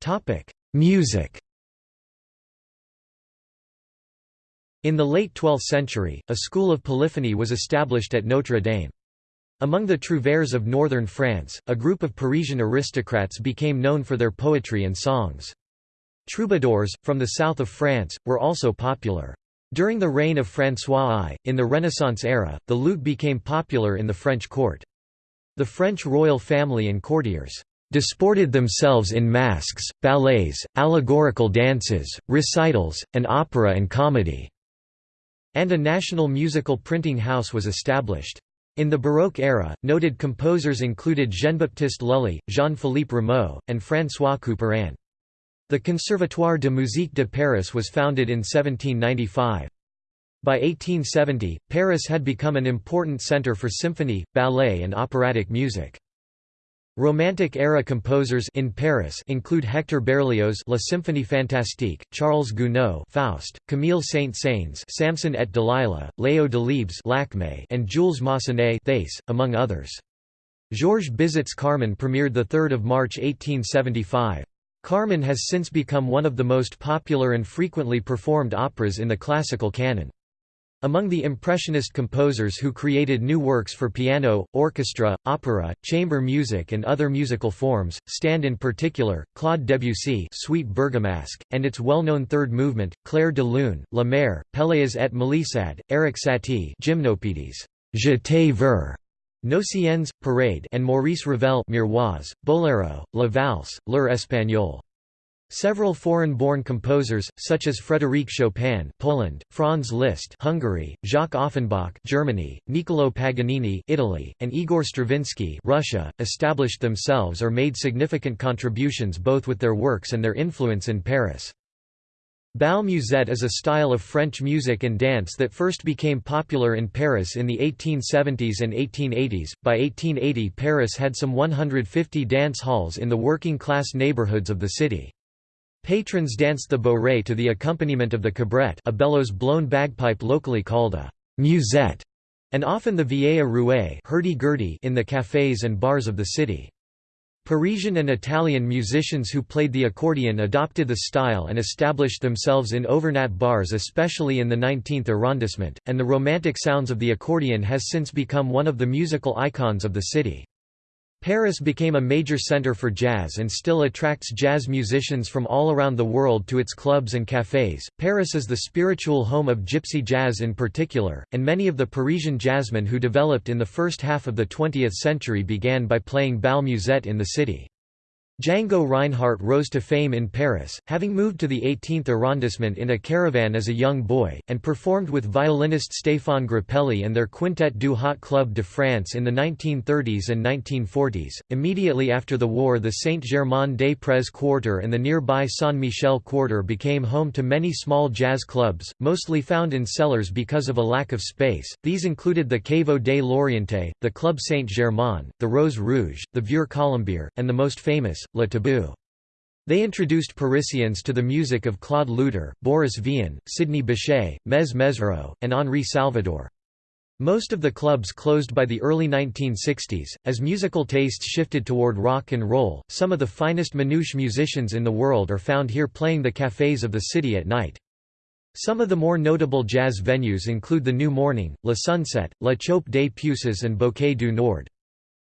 Topic: Music. In the late 12th century, a school of polyphony was established at Notre Dame. Among the trouvères of northern France, a group of Parisian aristocrats became known for their poetry and songs. Troubadours, from the south of France, were also popular. During the reign of François I, in the Renaissance era, the lute became popular in the French court. The French royal family and courtiers disported themselves in masks, ballets, allegorical dances, recitals, and opera and comedy", and a national musical printing house was established. In the Baroque era, noted composers included Jean-Baptiste Lully, Jean-Philippe Rameau, and François Couperin. The Conservatoire de musique de Paris was founded in 1795. By 1870, Paris had become an important centre for symphony, ballet and operatic music. Romantic-era composers in Paris include Hector Berlioz La Symphonie Fantastique, Charles Gounod Faust, Camille Saint-Saëns Samson et Dalila, Léo Delibes Lakmé and Jules Massenet Thais, among others. Georges Bizet's Carmen premiered 3 March 1875. Carmen has since become one of the most popular and frequently performed operas in the classical canon. Among the Impressionist composers who created new works for piano, orchestra, opera, chamber music and other musical forms, stand in particular, Claude Debussy Suite Bergamasque, and its well-known third movement, Clair de Lune, La Mer, Pelléas et Mélisande, Erik Satie Gymnopédies, Je te veux, Gnossiennes, Parade and Maurice Ravel Miroirs, Bolero, La Valse, L'Heure Espagnole. Several foreign-born composers, such as Frédéric Chopin Poland, Franz Liszt Hungary, Jacques Offenbach Germany, Niccolò Paganini Italy, and Igor Stravinsky Russia, established themselves or made significant contributions both with their works and their influence in Paris. Bal musette is a style of French music and dance that first became popular in Paris in the 1870s and 1880s. By 1880, Paris had some 150 dance halls in the working-class neighborhoods of the city. Patrons danced the bourrée to the accompaniment of the cabrette a bellows blown bagpipe locally called a musette, and often the vieille rouée hurdy-gurdy in the cafés and bars of the city. Parisian and Italian musicians who played the accordion adopted the style and established themselves in Auvergnat bars especially in the 19th arrondissement, and the romantic sounds of the accordion has since become one of the musical icons of the city. Paris became a major center for jazz and still attracts jazz musicians from all around the world to its clubs and cafés. Paris is the spiritual home of gypsy jazz in particular, and many of the Parisian jazzmen who developed in the first half of the 20th century began by playing bal musette in the city. Django Reinhardt rose to fame in Paris, having moved to the 18th arrondissement in a caravan as a young boy, and performed with violinist Stéphane Grappelli and their Quintet du Hot Club de France in the 1930s and 1940s. Immediately after the war, the Saint-Germain-des-Prés quarter and the nearby Saint-Michel quarter became home to many small jazz clubs, mostly found in cellars because of a lack of space. These included the Caveau des Lorientais, the Club Saint-Germain, the Rose Rouge, the Vieux Colombier, and the most famous, Le Tabou. They introduced Parisians to the music of Claude Luter, Boris Vian, Sidney Bechet, Mezz Mezzrow, and Henri Salvador. Most of the clubs closed by the early 1960s, as musical tastes shifted toward rock and roll. Some of the finest manouche musicians in the world are found here playing the cafés of the city at night. Some of the more notable jazz venues include the New Morning, La Sunset, La Chope des Puces and Bouquet du Nord.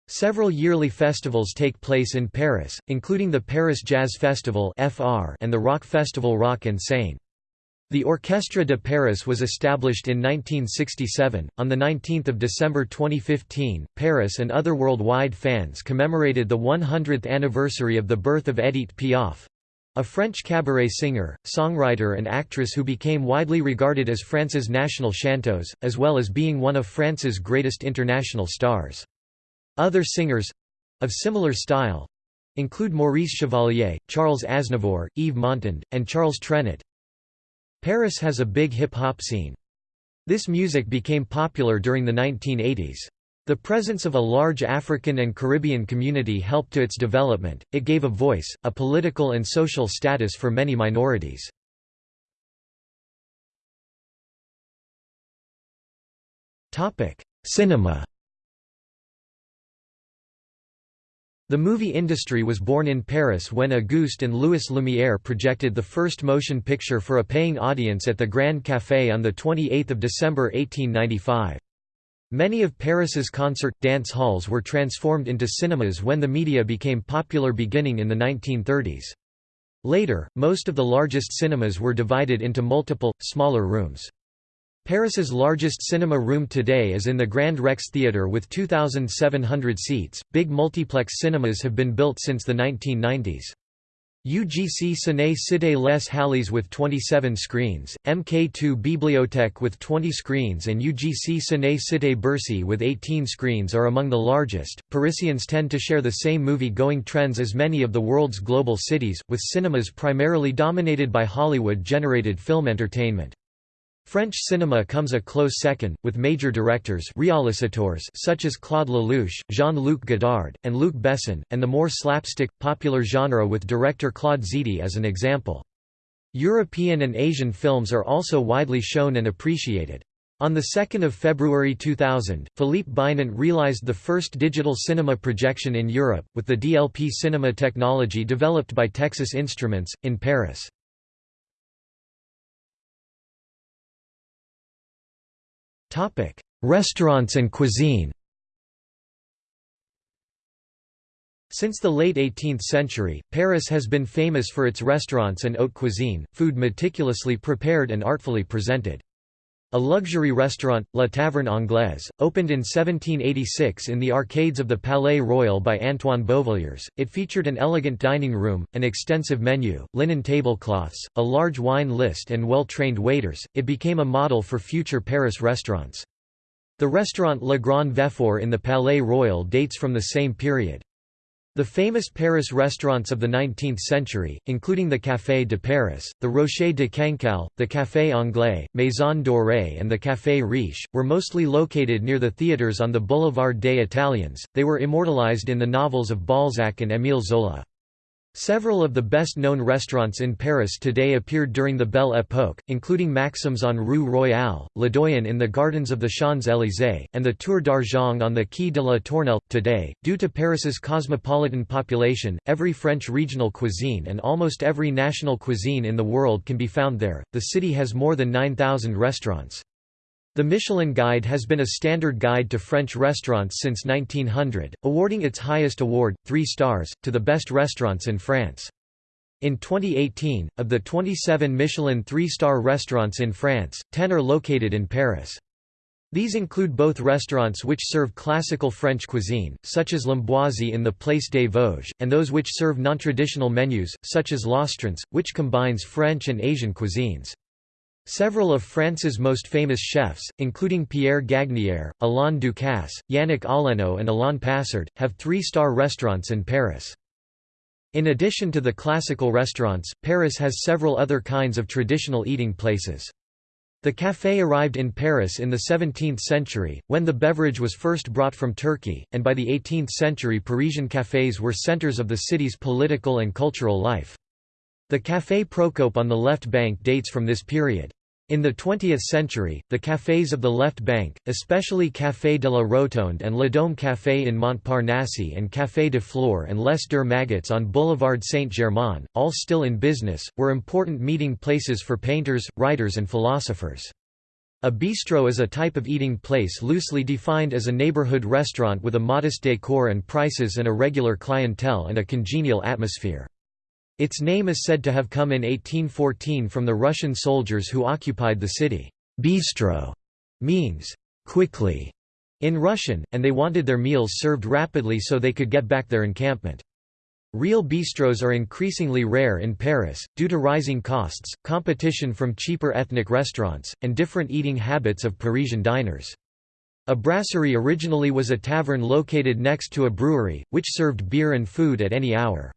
Several yearly festivals take place in Paris, including the Paris Jazz Festival and the rock festival Rock en Seine. The Orchestre de Paris was established in 1967. On the 19th of December 2015, Paris and other worldwide fans commemorated the 100th anniversary of the birth of Edith Piaf, a French cabaret singer, songwriter and actress who became widely regarded as France's national chanteuse, as well as being one of France's greatest international stars. Other singers—of similar style—include Maurice Chevalier, Charles Aznavour, Yves Montand, and Charles Trenet. Paris has a big hip-hop scene. This music became popular during the 1980s. The presence of a large African and Caribbean community helped to its development, it gave a voice, a political and social status for many minorities. Cinema The movie industry was born in Paris when Auguste and Louis Lumière projected the first motion picture for a paying audience at the Grand Café on 28 December 1895. Many of Paris's concert, dance halls were transformed into cinemas when the media became popular beginning in the 1930s. Later, most of the largest cinemas were divided into multiple, smaller rooms. Paris's largest cinema room today is in the Grand Rex Theatre with 2,700 seats. Big multiplex cinemas have been built since the 1990s. UGC Ciné Cité Les Halles with 27 screens, MK2 Bibliothèque with 20 screens, and UGC Ciné Cité Bercy with 18 screens are among the largest. Parisians tend to share the same movie going trends as many of the world's global cities, with cinemas primarily dominated by Hollywood generated film entertainment. French cinema comes a close second, with major directors realisateurs such as Claude Lelouch, Jean-Luc Godard, and Luc Besson, and the more slapstick, popular genre with director Claude Zidi as an example. European and Asian films are also widely shown and appreciated. On 2 February 2000, Philippe Binant realized the first digital cinema projection in Europe, with the DLP cinema technology developed by Texas Instruments, in Paris. Restaurants and cuisine Since the late 18th century, Paris has been famous for its restaurants and haute cuisine, food meticulously prepared and artfully presented. A luxury restaurant, La Taverne Anglaise, opened in 1786 in the arcades of the Palais Royal by Antoine Beauvilliers. It featured an elegant dining room, an extensive menu, linen tablecloths, a large wine list, and well trained waiters. It became a model for future Paris restaurants. The restaurant Le Grand Véfour in the Palais Royal dates from the same period. The famous Paris restaurants of the 19th century, including the Café de Paris, the Rocher de Cancale, the Café Anglais, Maison Dorée and the Café Riche, were mostly located near the theatres on the Boulevard des Italiens. They were immortalized in the novels of Balzac and Émile Zola. Several of the best-known restaurants in Paris today appeared during the Belle Époque, including Maxim's on Rue Royale, Le Doyen in the Gardens of the Champs-Élysées, and the Tour d'Argent on the Quai de la Tournelle. Today, due to Paris's cosmopolitan population, every French regional cuisine and almost every national cuisine in the world can be found there. The city has more than 9,000 restaurants. The Michelin Guide has been a standard guide to French restaurants since 1900, awarding its highest award, 3 stars, to the best restaurants in France. In 2018, of the 27 Michelin three-star restaurants in France, 10 are located in Paris. These include both restaurants which serve classical French cuisine, such as L'Ambroisie in the Place des Vosges, and those which serve non-traditional menus, such as L'Astrance, which combines French and Asian cuisines. Several of France's most famous chefs, including Pierre Gagnaire, Alain Ducasse, Yannick Aleno and Alain Passard, have three-star restaurants in Paris. In addition to the classical restaurants, Paris has several other kinds of traditional eating places. The café arrived in Paris in the 17th century, when the beverage was first brought from Turkey, and by the 18th century Parisian cafés were centers of the city's political and cultural life. The Café Procope on the left bank dates from this period. In the 20th century, the cafés of the left bank, especially Café de la Rotonde and Le Dôme Café in Montparnasse and Café de Flore and Les Deux Magots on Boulevard Saint-Germain, all still in business, were important meeting places for painters, writers and philosophers. A bistro is a type of eating place loosely defined as a neighborhood restaurant with a modest decor and prices and a regular clientele and a congenial atmosphere. Its name is said to have come in 1814 from the Russian soldiers who occupied the city. Bistro means quickly in Russian, and they wanted their meals served rapidly so they could get back their encampment. Real bistros are increasingly rare in Paris, due to rising costs, competition from cheaper ethnic restaurants, and different eating habits of Parisian diners. A brasserie originally was a tavern located next to a brewery, which served beer and food at any hour.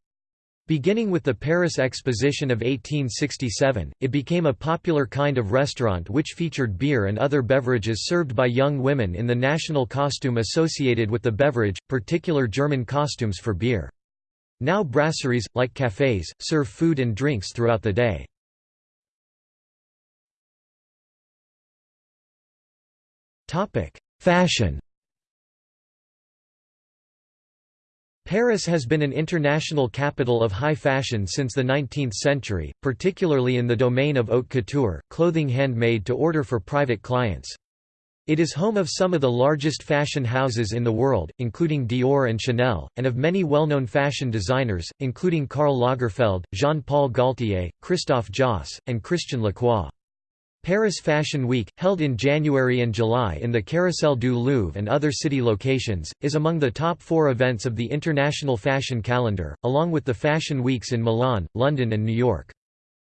Beginning with the Paris Exposition of 1867, it became a popular kind of restaurant which featured beer and other beverages served by young women in the national costume associated with the beverage, particular German costumes for beer. Now brasseries, like cafés, serve food and drinks throughout the day. Fashion Paris has been an international capital of high fashion since the 19th century, particularly in the domain of haute couture, clothing handmade to order for private clients. It is home of some of the largest fashion houses in the world, including Dior and Chanel, and of many well-known fashion designers, including Karl Lagerfeld, Jean-Paul Gaultier, Christophe Josse, and Christian Lacroix. Paris Fashion Week, held in January and July in the Carrousel du Louvre and other city locations, is among the top four events of the international fashion calendar, along with the Fashion Weeks in Milan, London and New York.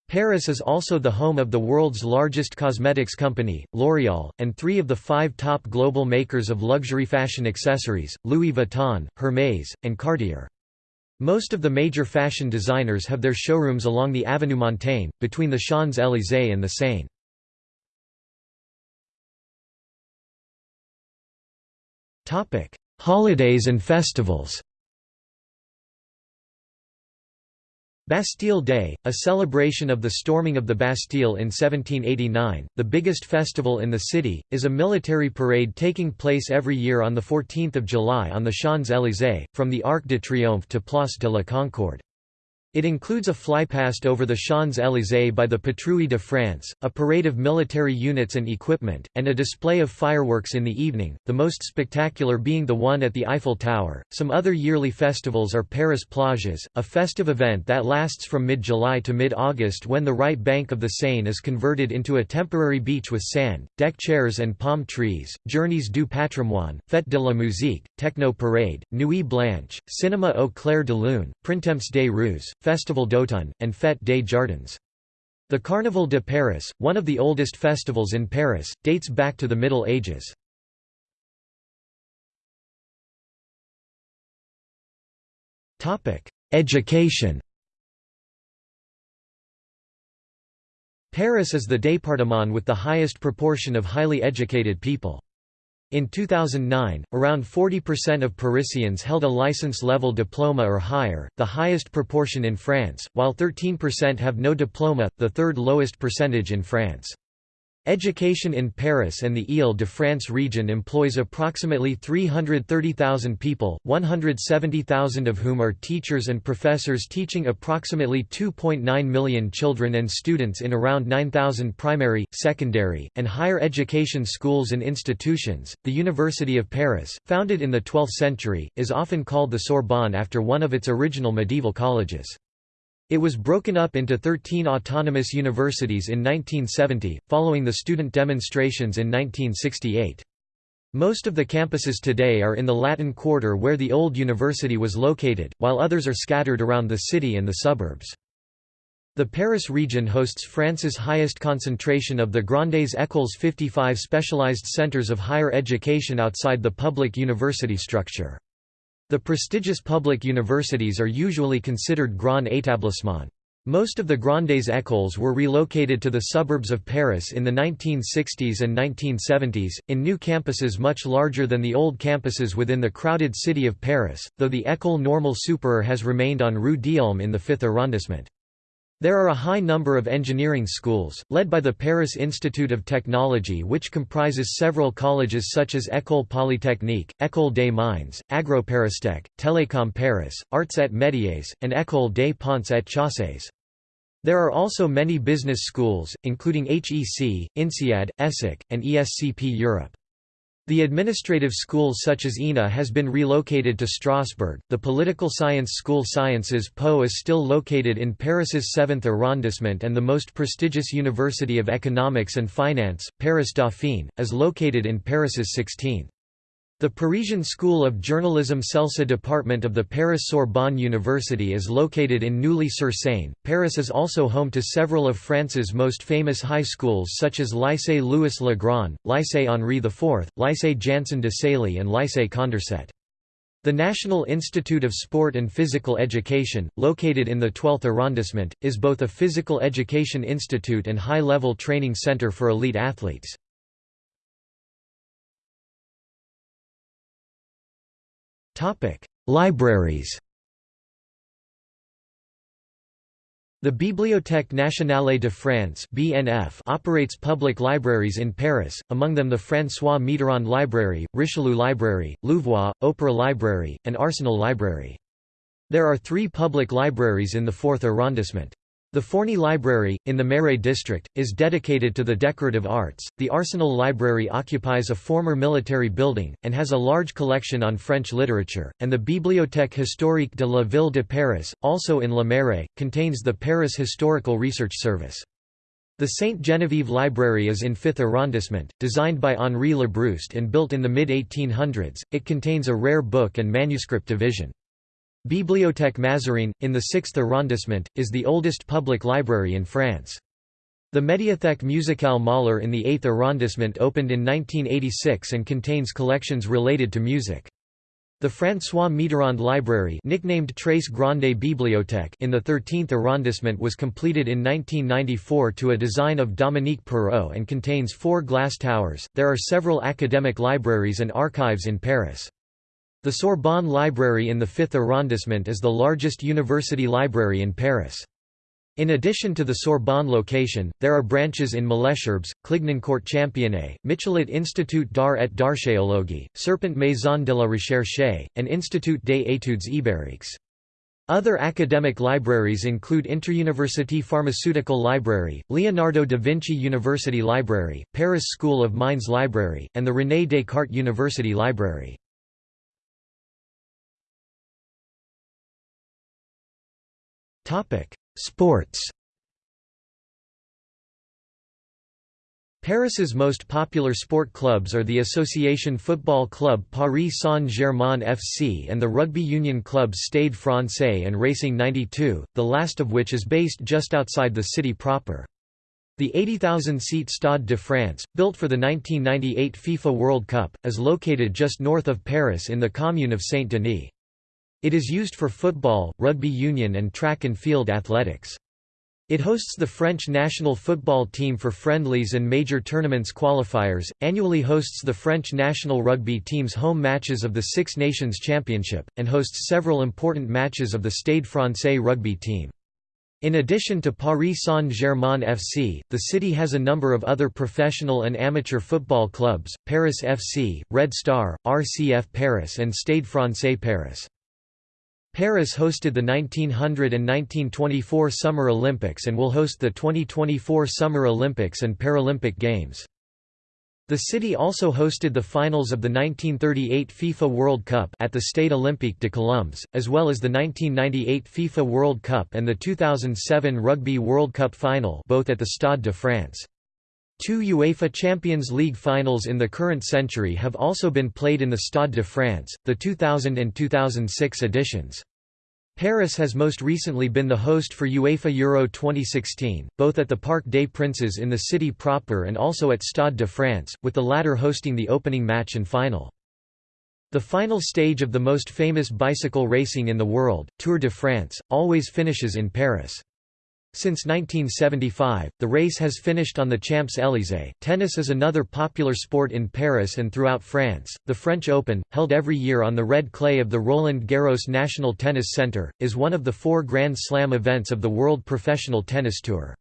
Paris is also the home of the world's largest cosmetics company, L'Oréal, and three of the five top global makers of luxury fashion accessories, Louis Vuitton, Hermès, and Cartier. Most of the major fashion designers have their showrooms along the Avenue Montaigne, between the Champs-Élysées and the Seine. Holidays and festivals Bastille Day, a celebration of the storming of the Bastille in 1789, the biggest festival in the city, is a military parade taking place every year on 14 July on the Champs-Élysées, from the Arc de Triomphe to Place de la Concorde. It includes a flypast over the Champs-Élysées by the Patrouille de France, a parade of military units and equipment, and a display of fireworks in the evening, the most spectacular being the one at the Eiffel Tower. Some other yearly festivals are Paris Plages, a festive event that lasts from mid-July to mid-August when the right bank of the Seine is converted into a temporary beach with sand, deck chairs and palm trees, Journées du Patrimoine, Fête de la Musique, Techno Parade, Nuit Blanche, Cinéma au clair de lune, Printemps des Rues, Festival d'automne, and Fête des Jardins. The Carnaval de Paris, one of the oldest festivals in Paris, dates back to the Middle Ages. Education Paris is the département with the highest proportion of highly educated people. In 2009, around 40% of Parisians held a license-level diploma or higher, the highest proportion in France, while 13% have no diploma, the third lowest percentage in France. Education in Paris and the Île-de-France region employs approximately 330,000 people, 170,000 of whom are teachers and professors teaching approximately 2.9 million children and students in around 9,000 primary, secondary, and higher education schools and institutions. The University of Paris, founded in the 12th century, is often called the Sorbonne after one of its original medieval colleges. It was broken up into 13 autonomous universities in 1970, following the student demonstrations in 1968. Most of the campuses today are in the Latin Quarter where the old university was located, while others are scattered around the city and the suburbs. The Paris region hosts France's highest concentration of the Grandes Écoles 55 specialized centers of higher education outside the public university structure. The prestigious public universities are usually considered grand établissements. Most of the Grandes écoles were relocated to the suburbs of Paris in the 1960s and 1970s, in new campuses much larger than the old campuses within the crowded city of Paris, though the École Normale Supérieure has remained on Rue d'Ulm in the 5th arrondissement. There are a high number of engineering schools, led by the Paris Institute of Technology which comprises several colleges such as École Polytechnique, École des Mines, AgroParistech, Télécom Paris, Arts et Métiers, and École des Ponts et Chaussées. There are also many business schools, including HEC, INSEAD, ESSEC, and ESCP Europe. The administrative school such as ENA has been relocated to Strasbourg. The political science school Sciences Po is still located in Paris's 7th arrondissement and the most prestigious University of Economics and Finance, Paris Dauphine, is located in Paris's 16th. The Parisian School of Journalism CELSA department of the Paris Sorbonne University is located in Neuilly-sur-Seine. Paris is also home to several of France's most famous high schools such as Lycée Louis le Grand, Lycée Henri IV, Lycée Janson de Sailly and Lycée Condorcet. The National Institute of Sport and Physical Education, located in the 12th arrondissement, is both a physical education institute and high-level training center for elite athletes. Libraries The Bibliothèque nationale de France (BNF) operates public libraries in Paris, among them the François Mitterrand Library, Richelieu Library, Louvois, Opera Library, and Arsenal Library. There are three public libraries in the 4th arrondissement. The Forney Library, in the Marais district, is dedicated to the decorative arts. The Arsenal Library occupies a former military building, and has a large collection on French literature, and the Bibliothèque historique de la Ville de Paris, also in Le Marais, contains the Paris Historical Research Service. The Sainte Geneviève Library is in 5th arrondissement, designed by Henri Labrouste and built in the mid-1800s, it contains a rare book and manuscript division. Bibliothèque Mazarine, in the 6th arrondissement, is the oldest public library in France. The Médiathèque musicale Mahler in the 8th arrondissement opened in 1986 and contains collections related to music. The François Mitterrand Library nicknamed Très Grande Bibliothèque in the 13th arrondissement was completed in 1994 to a design of Dominique Perrault and contains four glass towers. There are several academic libraries and archives in Paris. The Sorbonne Library in the 5th arrondissement is the largest university library in Paris. In addition to the Sorbonne location, there are branches in Malesherbes, Clignancourt Championnet, Michelet Institut d'Art et d'Archéologie, Serpent Maison de la Recherche, and Institut des études ibériques. Other academic libraries include Interuniversity Pharmaceutical Library, Leonardo da Vinci University Library, Paris School of Mines Library, and the René Descartes University Library. Sports Paris's most popular sport clubs are the Association Football Club Paris Saint-Germain FC and the rugby union clubs Stade Francais and Racing 92, the last of which is based just outside the city proper. The 80,000-seat Stade de France, built for the 1998 FIFA World Cup, is located just north of Paris in the commune of Saint-Denis. It is used for football, rugby union and track and field athletics. It hosts the French national football team for friendlies and major tournaments qualifiers, annually hosts the French national rugby team's home matches of the Six Nations Championship, and hosts several important matches of the Stade Francais rugby team. In addition to Paris Saint-Germain FC, the city has a number of other professional and amateur football clubs, Paris FC, Red Star, RCF Paris and Stade Francais Paris. Paris hosted the 1900 and 1924 Summer Olympics and will host the 2024 Summer Olympics and Paralympic Games. The city also hosted the finals of the 1938 FIFA World Cup at the Stade Olympique de Colombes, as well as the 1998 FIFA World Cup and the 2007 Rugby World Cup final both at the Stade de France. Two UEFA Champions League finals in the current century have also been played in the Stade de France, the 2000 and 2006 editions. Paris has most recently been the host for UEFA Euro 2016, both at the Parc des Princes in the city proper and also at Stade de France, with the latter hosting the opening match and final. The final stage of the most famous bicycle racing in the world, Tour de France, always finishes in Paris. Since 1975, the race has finished on the Champs-Élysées. Tennis is another popular sport in Paris and throughout France. The French Open, held every year on the red clay of the Roland Garros National Tennis Centre, is one of the four Grand Slam events of the World Professional Tennis Tour.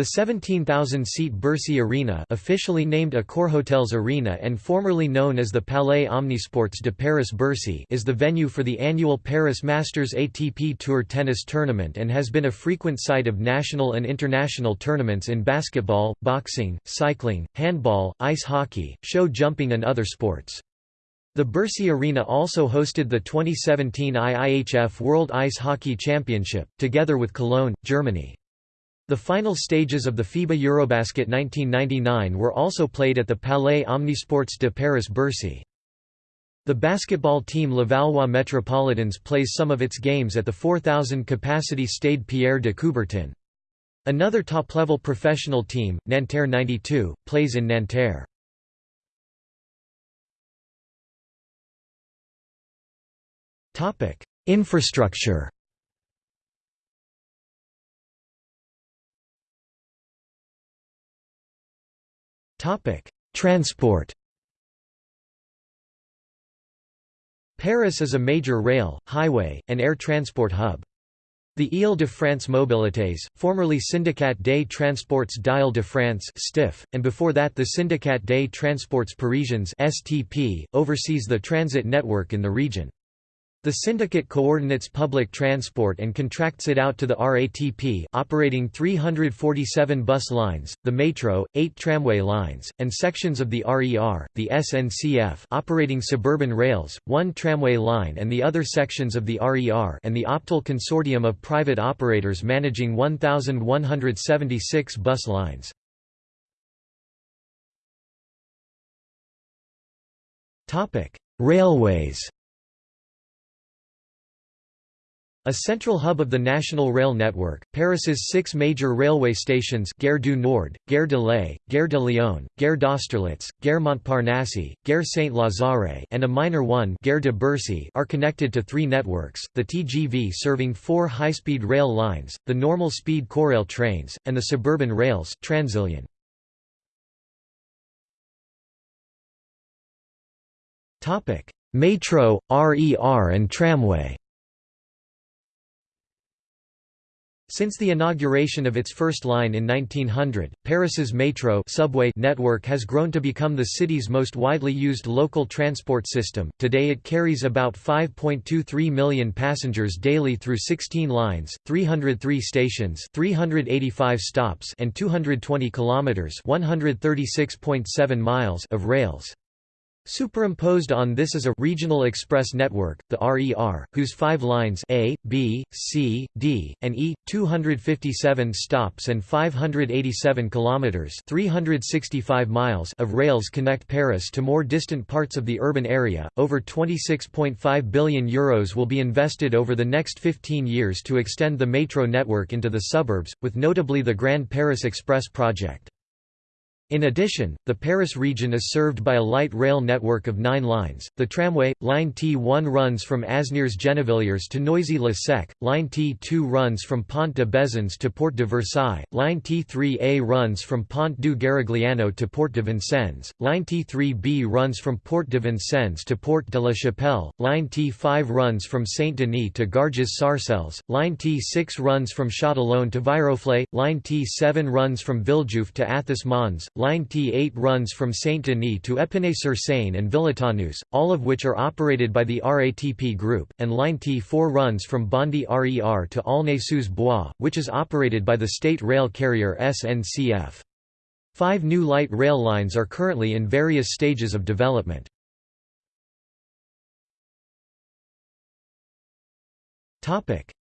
The 17,000-seat Bercy Arena officially named Accor Hotels Arena and formerly known as the Palais Omnisports de Paris-Bercy is the venue for the annual Paris Masters ATP Tour tennis tournament and has been a frequent site of national and international tournaments in basketball, boxing, cycling, handball, ice hockey, show jumping and other sports. The Bercy Arena also hosted the 2017 IIHF World Ice Hockey Championship, together with Cologne, Germany. The final stages of the FIBA Eurobasket 1999 were also played at the Palais Omnisports de Paris-Bercy. The basketball team Levallois Metropolitans plays some of its games at the 4,000-capacity Stade Pierre de Coubertin. Another top-level professional team, Nanterre 92, plays in Nanterre. Infrastructure Topic: Transport. Paris is a major rail, highway, and air transport hub. The Île-de-France Mobilités, formerly Syndicat des Transports d'Île-de-France (STIF), and before that the Syndicat des Transports Parisiens (STP), oversees the transit network in the region. The syndicate coordinates public transport and contracts it out to the RATP operating 347 bus lines, the metro, 8 tramway lines, and sections of the RER, the SNCF operating suburban rails, one tramway line and the other sections of the RER and the Optile consortium of private operators managing 1,176 bus lines. Railways A central hub of the national rail network, Paris's six major railway stations Gare du Nord, Gare de l'Est, Gare de Lyon, Gare d'Austerlitz, Gare Montparnasse, Gare Saint-Lazare and a minor one Gare de Bercy are connected to three networks, the TGV serving four high-speed rail lines, the normal speed Corail trains, and the suburban rails Transilien. Metro, RER and tramway Since the inauguration of its first line in 1900, Paris's metro subway network has grown to become the city's most widely used local transport system. Today it carries about 5.23 million passengers daily through 16 lines, 303 stations, 385 stops, and 220 kilometers, 136.7 miles of rails. Superimposed on this is a regional express network, the RER, whose five lines A, B, C, D, and E, 257 stops and 587 kilometers (365 miles) of rails connect Paris to more distant parts of the urban area. Over 26.5 billion euros will be invested over the next 15 years to extend the metro network into the suburbs, with notably the Grand Paris Express project. In addition, the Paris region is served by a light rail network of nine lines. The tramway, line T1 runs from Asnières Gennevilliers to Noisy-le-Sec, line T2 runs from Pont de Bezons to Porte de Versailles, line T3A runs from Pont du Garigliano to Porte de Vincennes, line T3B runs from Porte de Vincennes to Porte de la Chapelle, line T5 runs from Saint-Denis to Garges-Sarcelles, line T6 runs from Châtillon to Viroflay, line T7 runs from Villejuif to Athis Mons, Line T8 runs from Saint-Denis to Épinay-sur-Seine and Villetaneuse, all of which are operated by the RATP Group, and Line T4 runs from Bondy RER to Aulnay-sous-Bois, which is operated by the state rail carrier SNCF. Five new light rail lines are currently in various stages of development.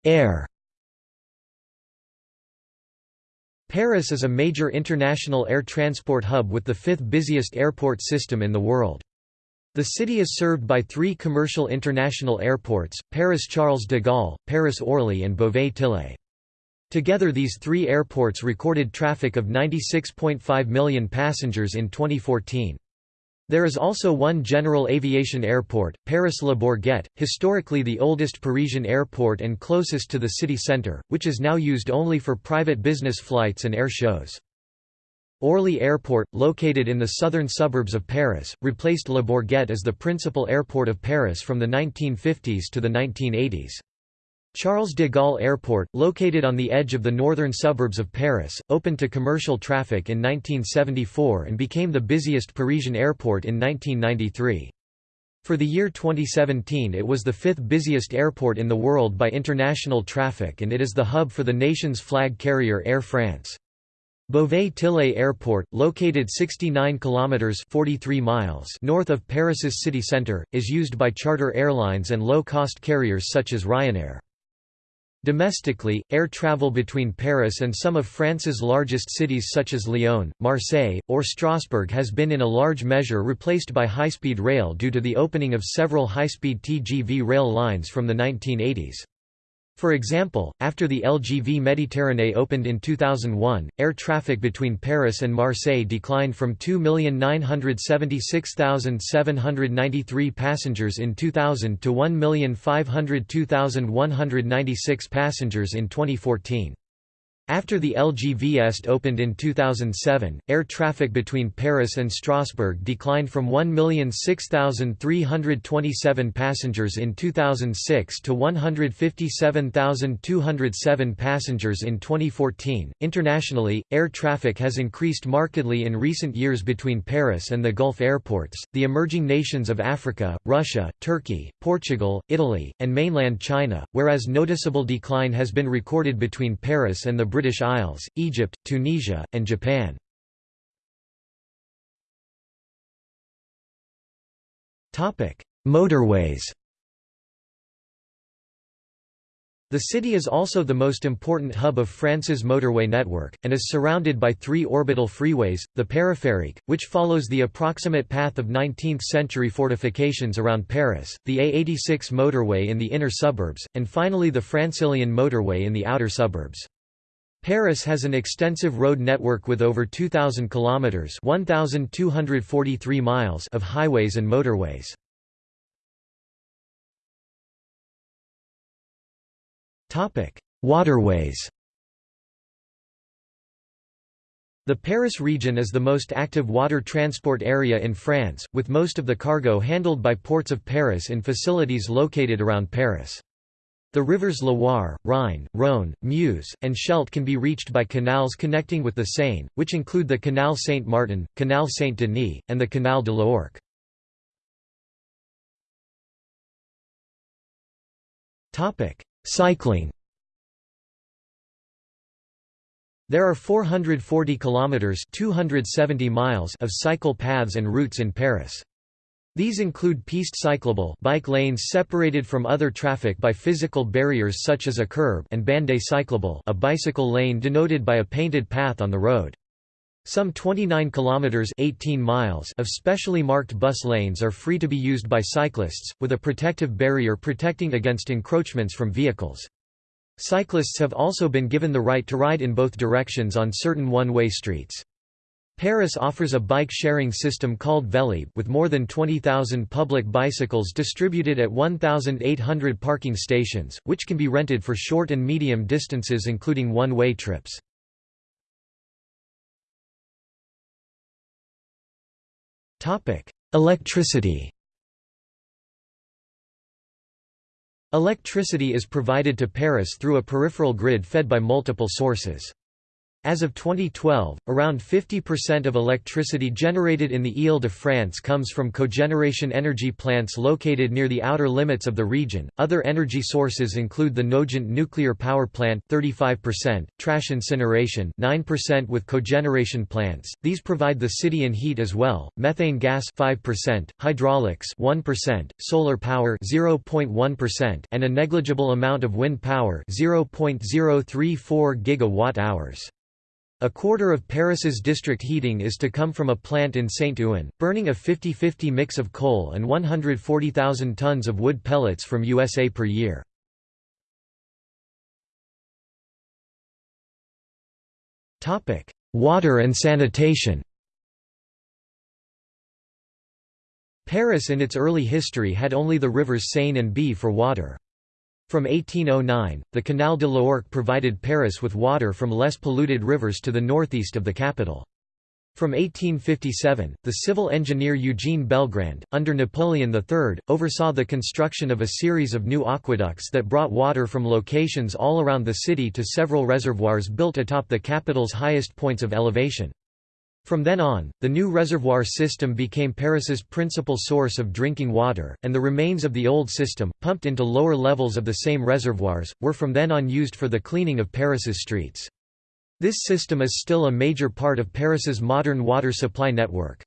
Air Paris is a major international air transport hub with the fifth busiest airport system in the world. The city is served by three commercial international airports, Paris-Charles de Gaulle, Paris-Orly and Beauvais-Tillé. Together these three airports recorded traffic of 96.5 million passengers in 2014. There is also one general aviation airport, Paris-Le Bourget, historically the oldest Parisian airport and closest to the city centre, which is now used only for private business flights and air shows. Orly Airport, located in the southern suburbs of Paris, replaced Le Bourget as the principal airport of Paris from the 1950s to the 1980s. Charles de Gaulle Airport, located on the edge of the northern suburbs of Paris, opened to commercial traffic in 1974 and became the busiest Parisian airport in 1993. For the year 2017 it was the fifth busiest airport in the world by international traffic and it is the hub for the nation's flag carrier Air France. Beauvais-Tillé Airport, located 69 kilometers (43 miles) north of Paris's city center, is used by charter airlines and low-cost carriers such as Ryanair. Domestically, air travel between Paris and some of France's largest cities such as Lyon, Marseille, or Strasbourg has been in a large measure replaced by high-speed rail due to the opening of several high-speed TGV rail lines from the 1980s. For example, after the LGV Méditerranée opened in 2001, air traffic between Paris and Marseille declined from 2,976,793 passengers in 2000 to 1,502,196 passengers in 2014. After the LGV Est opened in 2007, air traffic between Paris and Strasbourg declined from 1,006,327 passengers in 2006 to 157,207 passengers in 2014. Internationally, air traffic has increased markedly in recent years between Paris and the Gulf airports, the emerging nations of Africa, Russia, Turkey, Portugal, Italy, and mainland China, whereas noticeable decline has been recorded between Paris and the British Isles, Egypt, Tunisia, and Japan. Motorways The city is also the most important hub of France's motorway network, and is surrounded by three orbital freeways, the Périphérique, which follows the approximate path of 19th-century fortifications around Paris, the A86 motorway in the inner suburbs, and finally the Francilienne motorway in the outer suburbs. Paris has an extensive road network with over 2,000 kilometres 1,243 miles of highways and motorways. Topic: Waterways. The Paris region is the most active water transport area in France, with most of the cargo handled by ports of Paris in facilities located around Paris. The rivers Loire, Rhine, Rhône, Meuse, and Scheldt can be reached by canals connecting with the Seine, which include the Canal Saint-Martin, Canal Saint-Denis, and the Canal de l'Ourcq. Cycling There are 440 kilometers (270 miles) of cycle paths and routes in Paris. These include piste cyclable bike lanes separated from other traffic by physical barriers such as a curb and bande cyclable a bicycle lane denoted by a painted path on the road. Some 29 kilometers 18 miles of specially marked bus lanes are free to be used by cyclists with a protective barrier protecting against encroachments from vehicles. Cyclists have also been given the right to ride in both directions on certain one-way streets. Paris offers a bike-sharing system called Vélib with more than 20,000 public bicycles distributed at 1,800 parking stations, which can be rented for short and medium distances including one-way trips. Electricity Electricity is provided to Paris through a peripheral grid fed by multiple sources. As of 2012, around 50% of electricity generated in the Ile-de-France comes from cogeneration energy plants located near the outer limits of the region. Other energy sources include the Nogent nuclear power plant 35%, trash incineration 9% with cogeneration plants. These provide the city in heat as well. Methane gas 5%, hydraulics 1%, solar power 0.1% and a negligible amount of wind power 0.034 gigawatt-hours. A quarter of Paris's district heating is to come from a plant in Saint-Ouen, burning a 50-50 mix of coal and 140,000 tons of wood pellets from USA per year. Water and sanitation Paris in its early history had only the rivers Seine and Bie for water. From 1809, the Canal de l'Ourcq provided Paris with water from less polluted rivers to the northeast of the capital. From 1857, the civil engineer Eugene Belgrand, under Napoleon III, oversaw the construction of a series of new aqueducts that brought water from locations all around the city to several reservoirs built atop the capital's highest points of elevation. From then on, the new reservoir system became Paris's principal source of drinking water, and the remains of the old system, pumped into lower levels of the same reservoirs, were from then on used for the cleaning of Paris's streets. This system is still a major part of Paris's modern water supply network.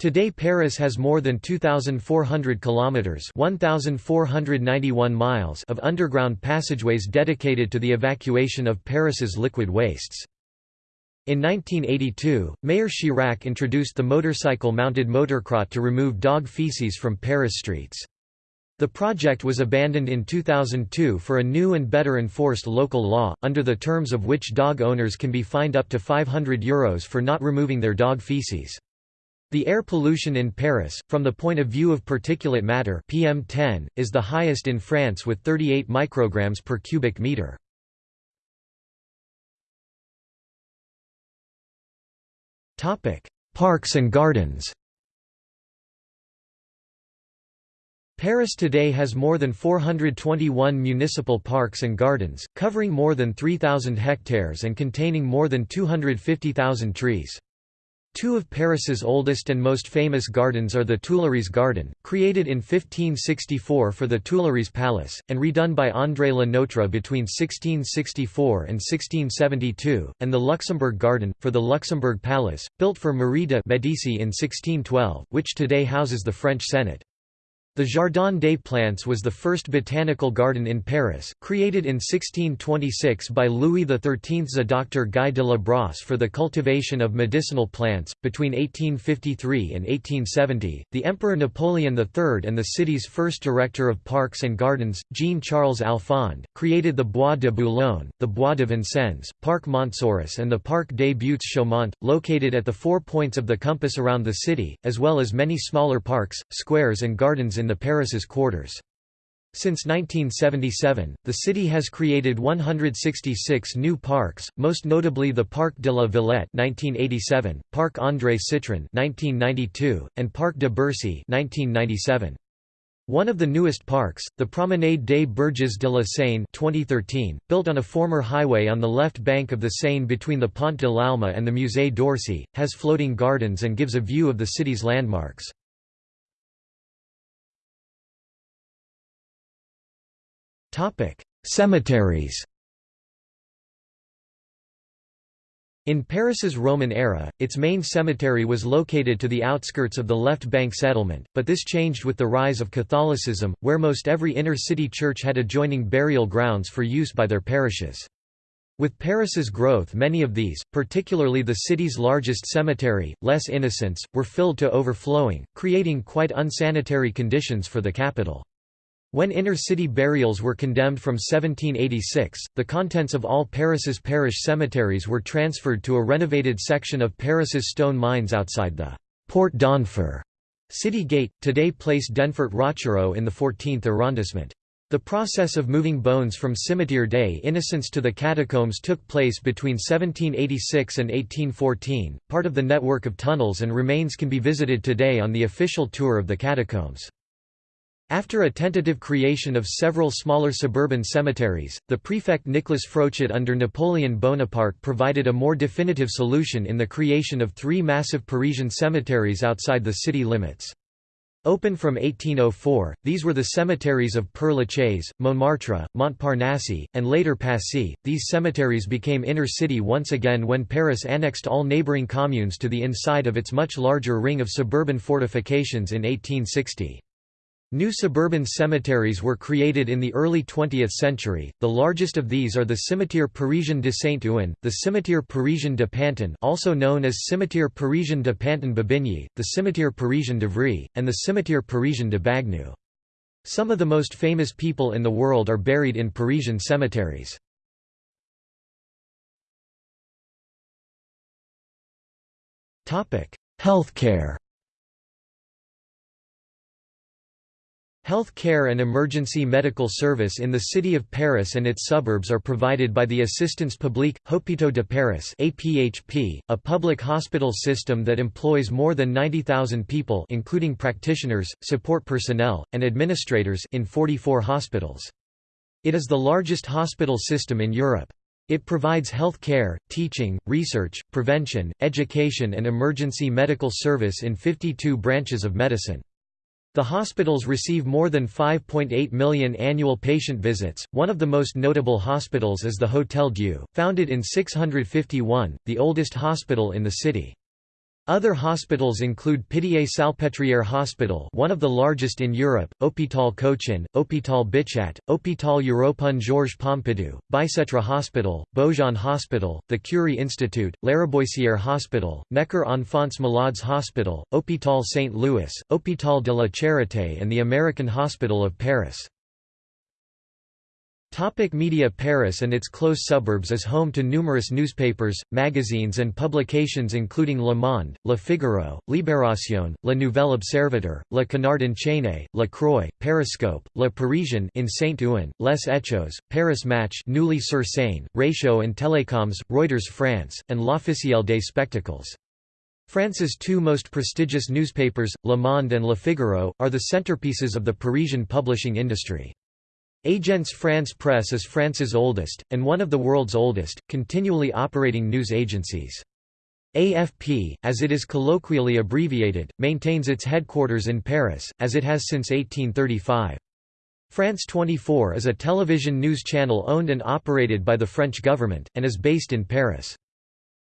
Today Paris has more than 2400 kilometers, 1491 miles of underground passageways dedicated to the evacuation of Paris's liquid wastes. In 1982, Mayor Chirac introduced the motorcycle-mounted motocrotte to remove dog feces from Paris streets. The project was abandoned in 2002 for a new and better enforced local law, under the terms of which dog owners can be fined up to €500 Euros for not removing their dog feces. The air pollution in Paris, from the point of view of particulate matter PM10, is the highest in France with 38 micrograms per cubic meter. Parks and gardens Paris today has more than 421 municipal parks and gardens, covering more than 3,000 hectares and containing more than 250,000 trees. Two of Paris's oldest and most famous gardens are the Tuileries Garden, created in 1564 for the Tuileries Palace, and redone by André Le Nôtre between 1664 and 1672, and the Luxembourg Garden, for the Luxembourg Palace, built for Marie de Medici in 1612, which today houses the French Senate. The Jardin des Plantes was the first botanical garden in Paris, created in 1626 by Louis XIII's Doctor Guy de la Brosse for the cultivation of medicinal plants. Between 1853 and 1870, the Emperor Napoleon III and the city's first director of parks and gardens, Jean Charles Alphand, created the Bois de Boulogne, the Bois de Vincennes, Parc Montsouris, and the Parc des Buttes Chaumont, located at the four points of the compass around the city, as well as many smaller parks, squares, and gardens in the Paris's quarters. Since 1977, the city has created 166 new parks, most notably the Parc de la Villette (1987), Parc André Citroën (1992), and Parc de Bercy (1997). One of the newest parks, the Promenade des Berges de la Seine 2013, built on a former highway on the left bank of the Seine between the Pont de l'Alma and the Musée d'Orsay, has floating gardens and gives a view of the city's landmarks. Topic: Cemeteries. In Paris's Roman era, its main cemetery was located to the outskirts of the left bank settlement, but this changed with the rise of Catholicism, where most every inner-city church had adjoining burial grounds for use by their parishes. With Paris's growth many of these, particularly the city's largest cemetery, Les Innocents, were filled to overflowing, creating quite unsanitary conditions for the capital. When inner-city burials were condemned from 1786, the contents of all Paris's parish cemeteries were transferred to a renovated section of Paris's stone mines outside the Porte d'Enfer city gate, today place Denfert Rochereau in the 14th arrondissement. The process of moving bones from Cimetière des Innocents to the catacombs took place between 1786 and 1814. Part of the network of tunnels and remains can be visited today on the official tour of the catacombs. After a tentative creation of several smaller suburban cemeteries, the prefect Nicolas Frochot under Napoleon Bonaparte provided a more definitive solution in the creation of three massive Parisian cemeteries outside the city limits. Open from 1804, these were the cemeteries of Père Lachaise, Montmartre, Montparnasse, and later Passy. These cemeteries became inner city once again when Paris annexed all neighboring communes to the inside of its much larger ring of suburban fortifications in 1860. New suburban cemeteries were created in the early 20th century, the largest of these are the Cimetière Parisien de Saint-Ouen, the Cimetière Parisien de Pantin also known as Cimetière Parisien de Pantin-Bobigny, the Cimetière Parisien d'Ivry, and the Cimetière Parisien de Bagneux. Some of the most famous people in the world are buried in Parisian cemeteries. Healthcare Health care and emergency medical service in the city of Paris and its suburbs are provided by the Assistance Publique, Hôpitaux de Paris APHP, a public hospital system that employs more than 90,000 people including practitioners, support personnel, and administrators in 44 hospitals. It is the largest hospital system in Europe. It provides health care, teaching, research, prevention, education and emergency medical service in 52 branches of medicine. The hospitals receive more than 5.8 million annual patient visits. One of the most notable hospitals is the Hôtel Dieu, founded in 651, the oldest hospital in the city. Other hospitals include Pitié-Salpêtrière Hospital one of the largest in Europe, Hôpital Cochin, Hôpital Bichat, Hôpital Européen Georges Pompidou, Bicêtre Hospital, Beaujon Hospital, the Curie Institute, Lariboisière Hospital, Necker Enfants Malades Hospital, Hôpital St. Louis, Hôpital de la Charité and the American Hospital of Paris. Topic media Paris and its close suburbs is home to numerous newspapers, magazines and publications including Le Monde, Le Figaro, Libération, Le Nouvel Observateur, Le Canard enchaîné, La Croix, Pariscope, Le Parisien in Saint-Ouen, Les Echos, Paris Match Neuilly-sur-Seine, Réseaux and Telecoms, Reuters France, and L'Officiel des Spectacles. France's two most prestigious newspapers, Le Monde and Le Figaro, are the centerpieces of the Parisian publishing industry. Agence France Presse is France's oldest, and one of the world's oldest, continually operating news agencies. AFP, as it is colloquially abbreviated, maintains its headquarters in Paris, as it has since 1835. France 24 is a television news channel owned and operated by the French government, and is based in Paris.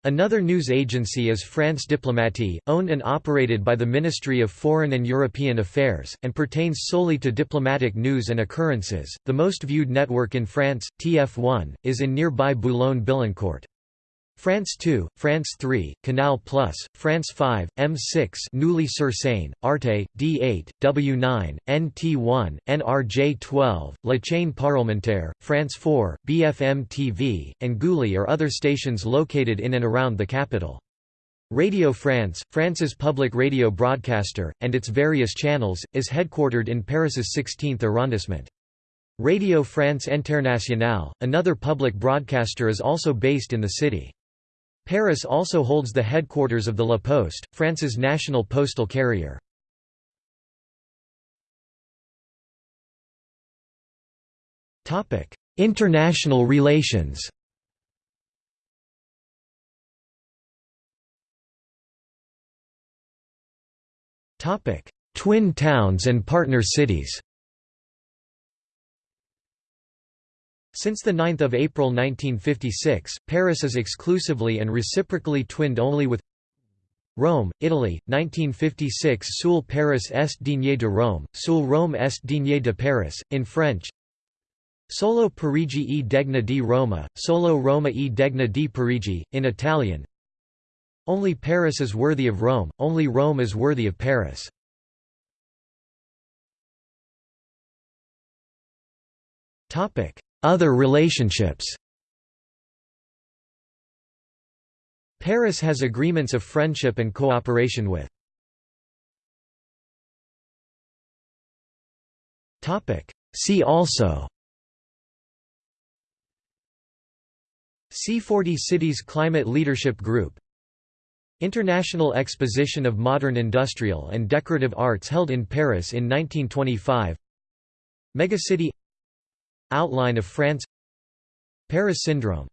Another news agency is France Diplomatie, owned and operated by the Ministry of Foreign and European Affairs, and pertains solely to diplomatic news and occurrences. The most viewed network in France, TF1, is in nearby Boulogne-Billancourt. France 2, France 3, Canal Plus, France 5, M6 Neuilly-sur-Seine, Arte, D8, W9, NT1, NRJ 12, La Chaîne Parlementaire, France 4, BFM TV, and Gulli are other stations located in and around the capital. Radio France, France's public radio broadcaster, and its various channels, is headquartered in Paris's 16th arrondissement. Radio France Internationale, another public broadcaster is also based in the city. Paris also holds the headquarters of the La Poste, France's national postal carrier. International relations Twin towns and partner cities Since 9 April 1956, Paris is exclusively and reciprocally twinned only with Rome, Italy, 1956 Soul Paris est digne de Rome, Soul Rome est digne de Paris, in French. Solo Parigi e degna di Roma, Solo Roma e degna di Parigi, in Italian. Only Paris is worthy of Rome, only Rome is worthy of Paris. Other relationships. Paris has agreements of friendship and cooperation with. See also. C40 Cities Climate Leadership Group. International Exposition of Modern Industrial and Decorative Arts held in Paris in 1925 Megacity Outline of France. Paris Syndrome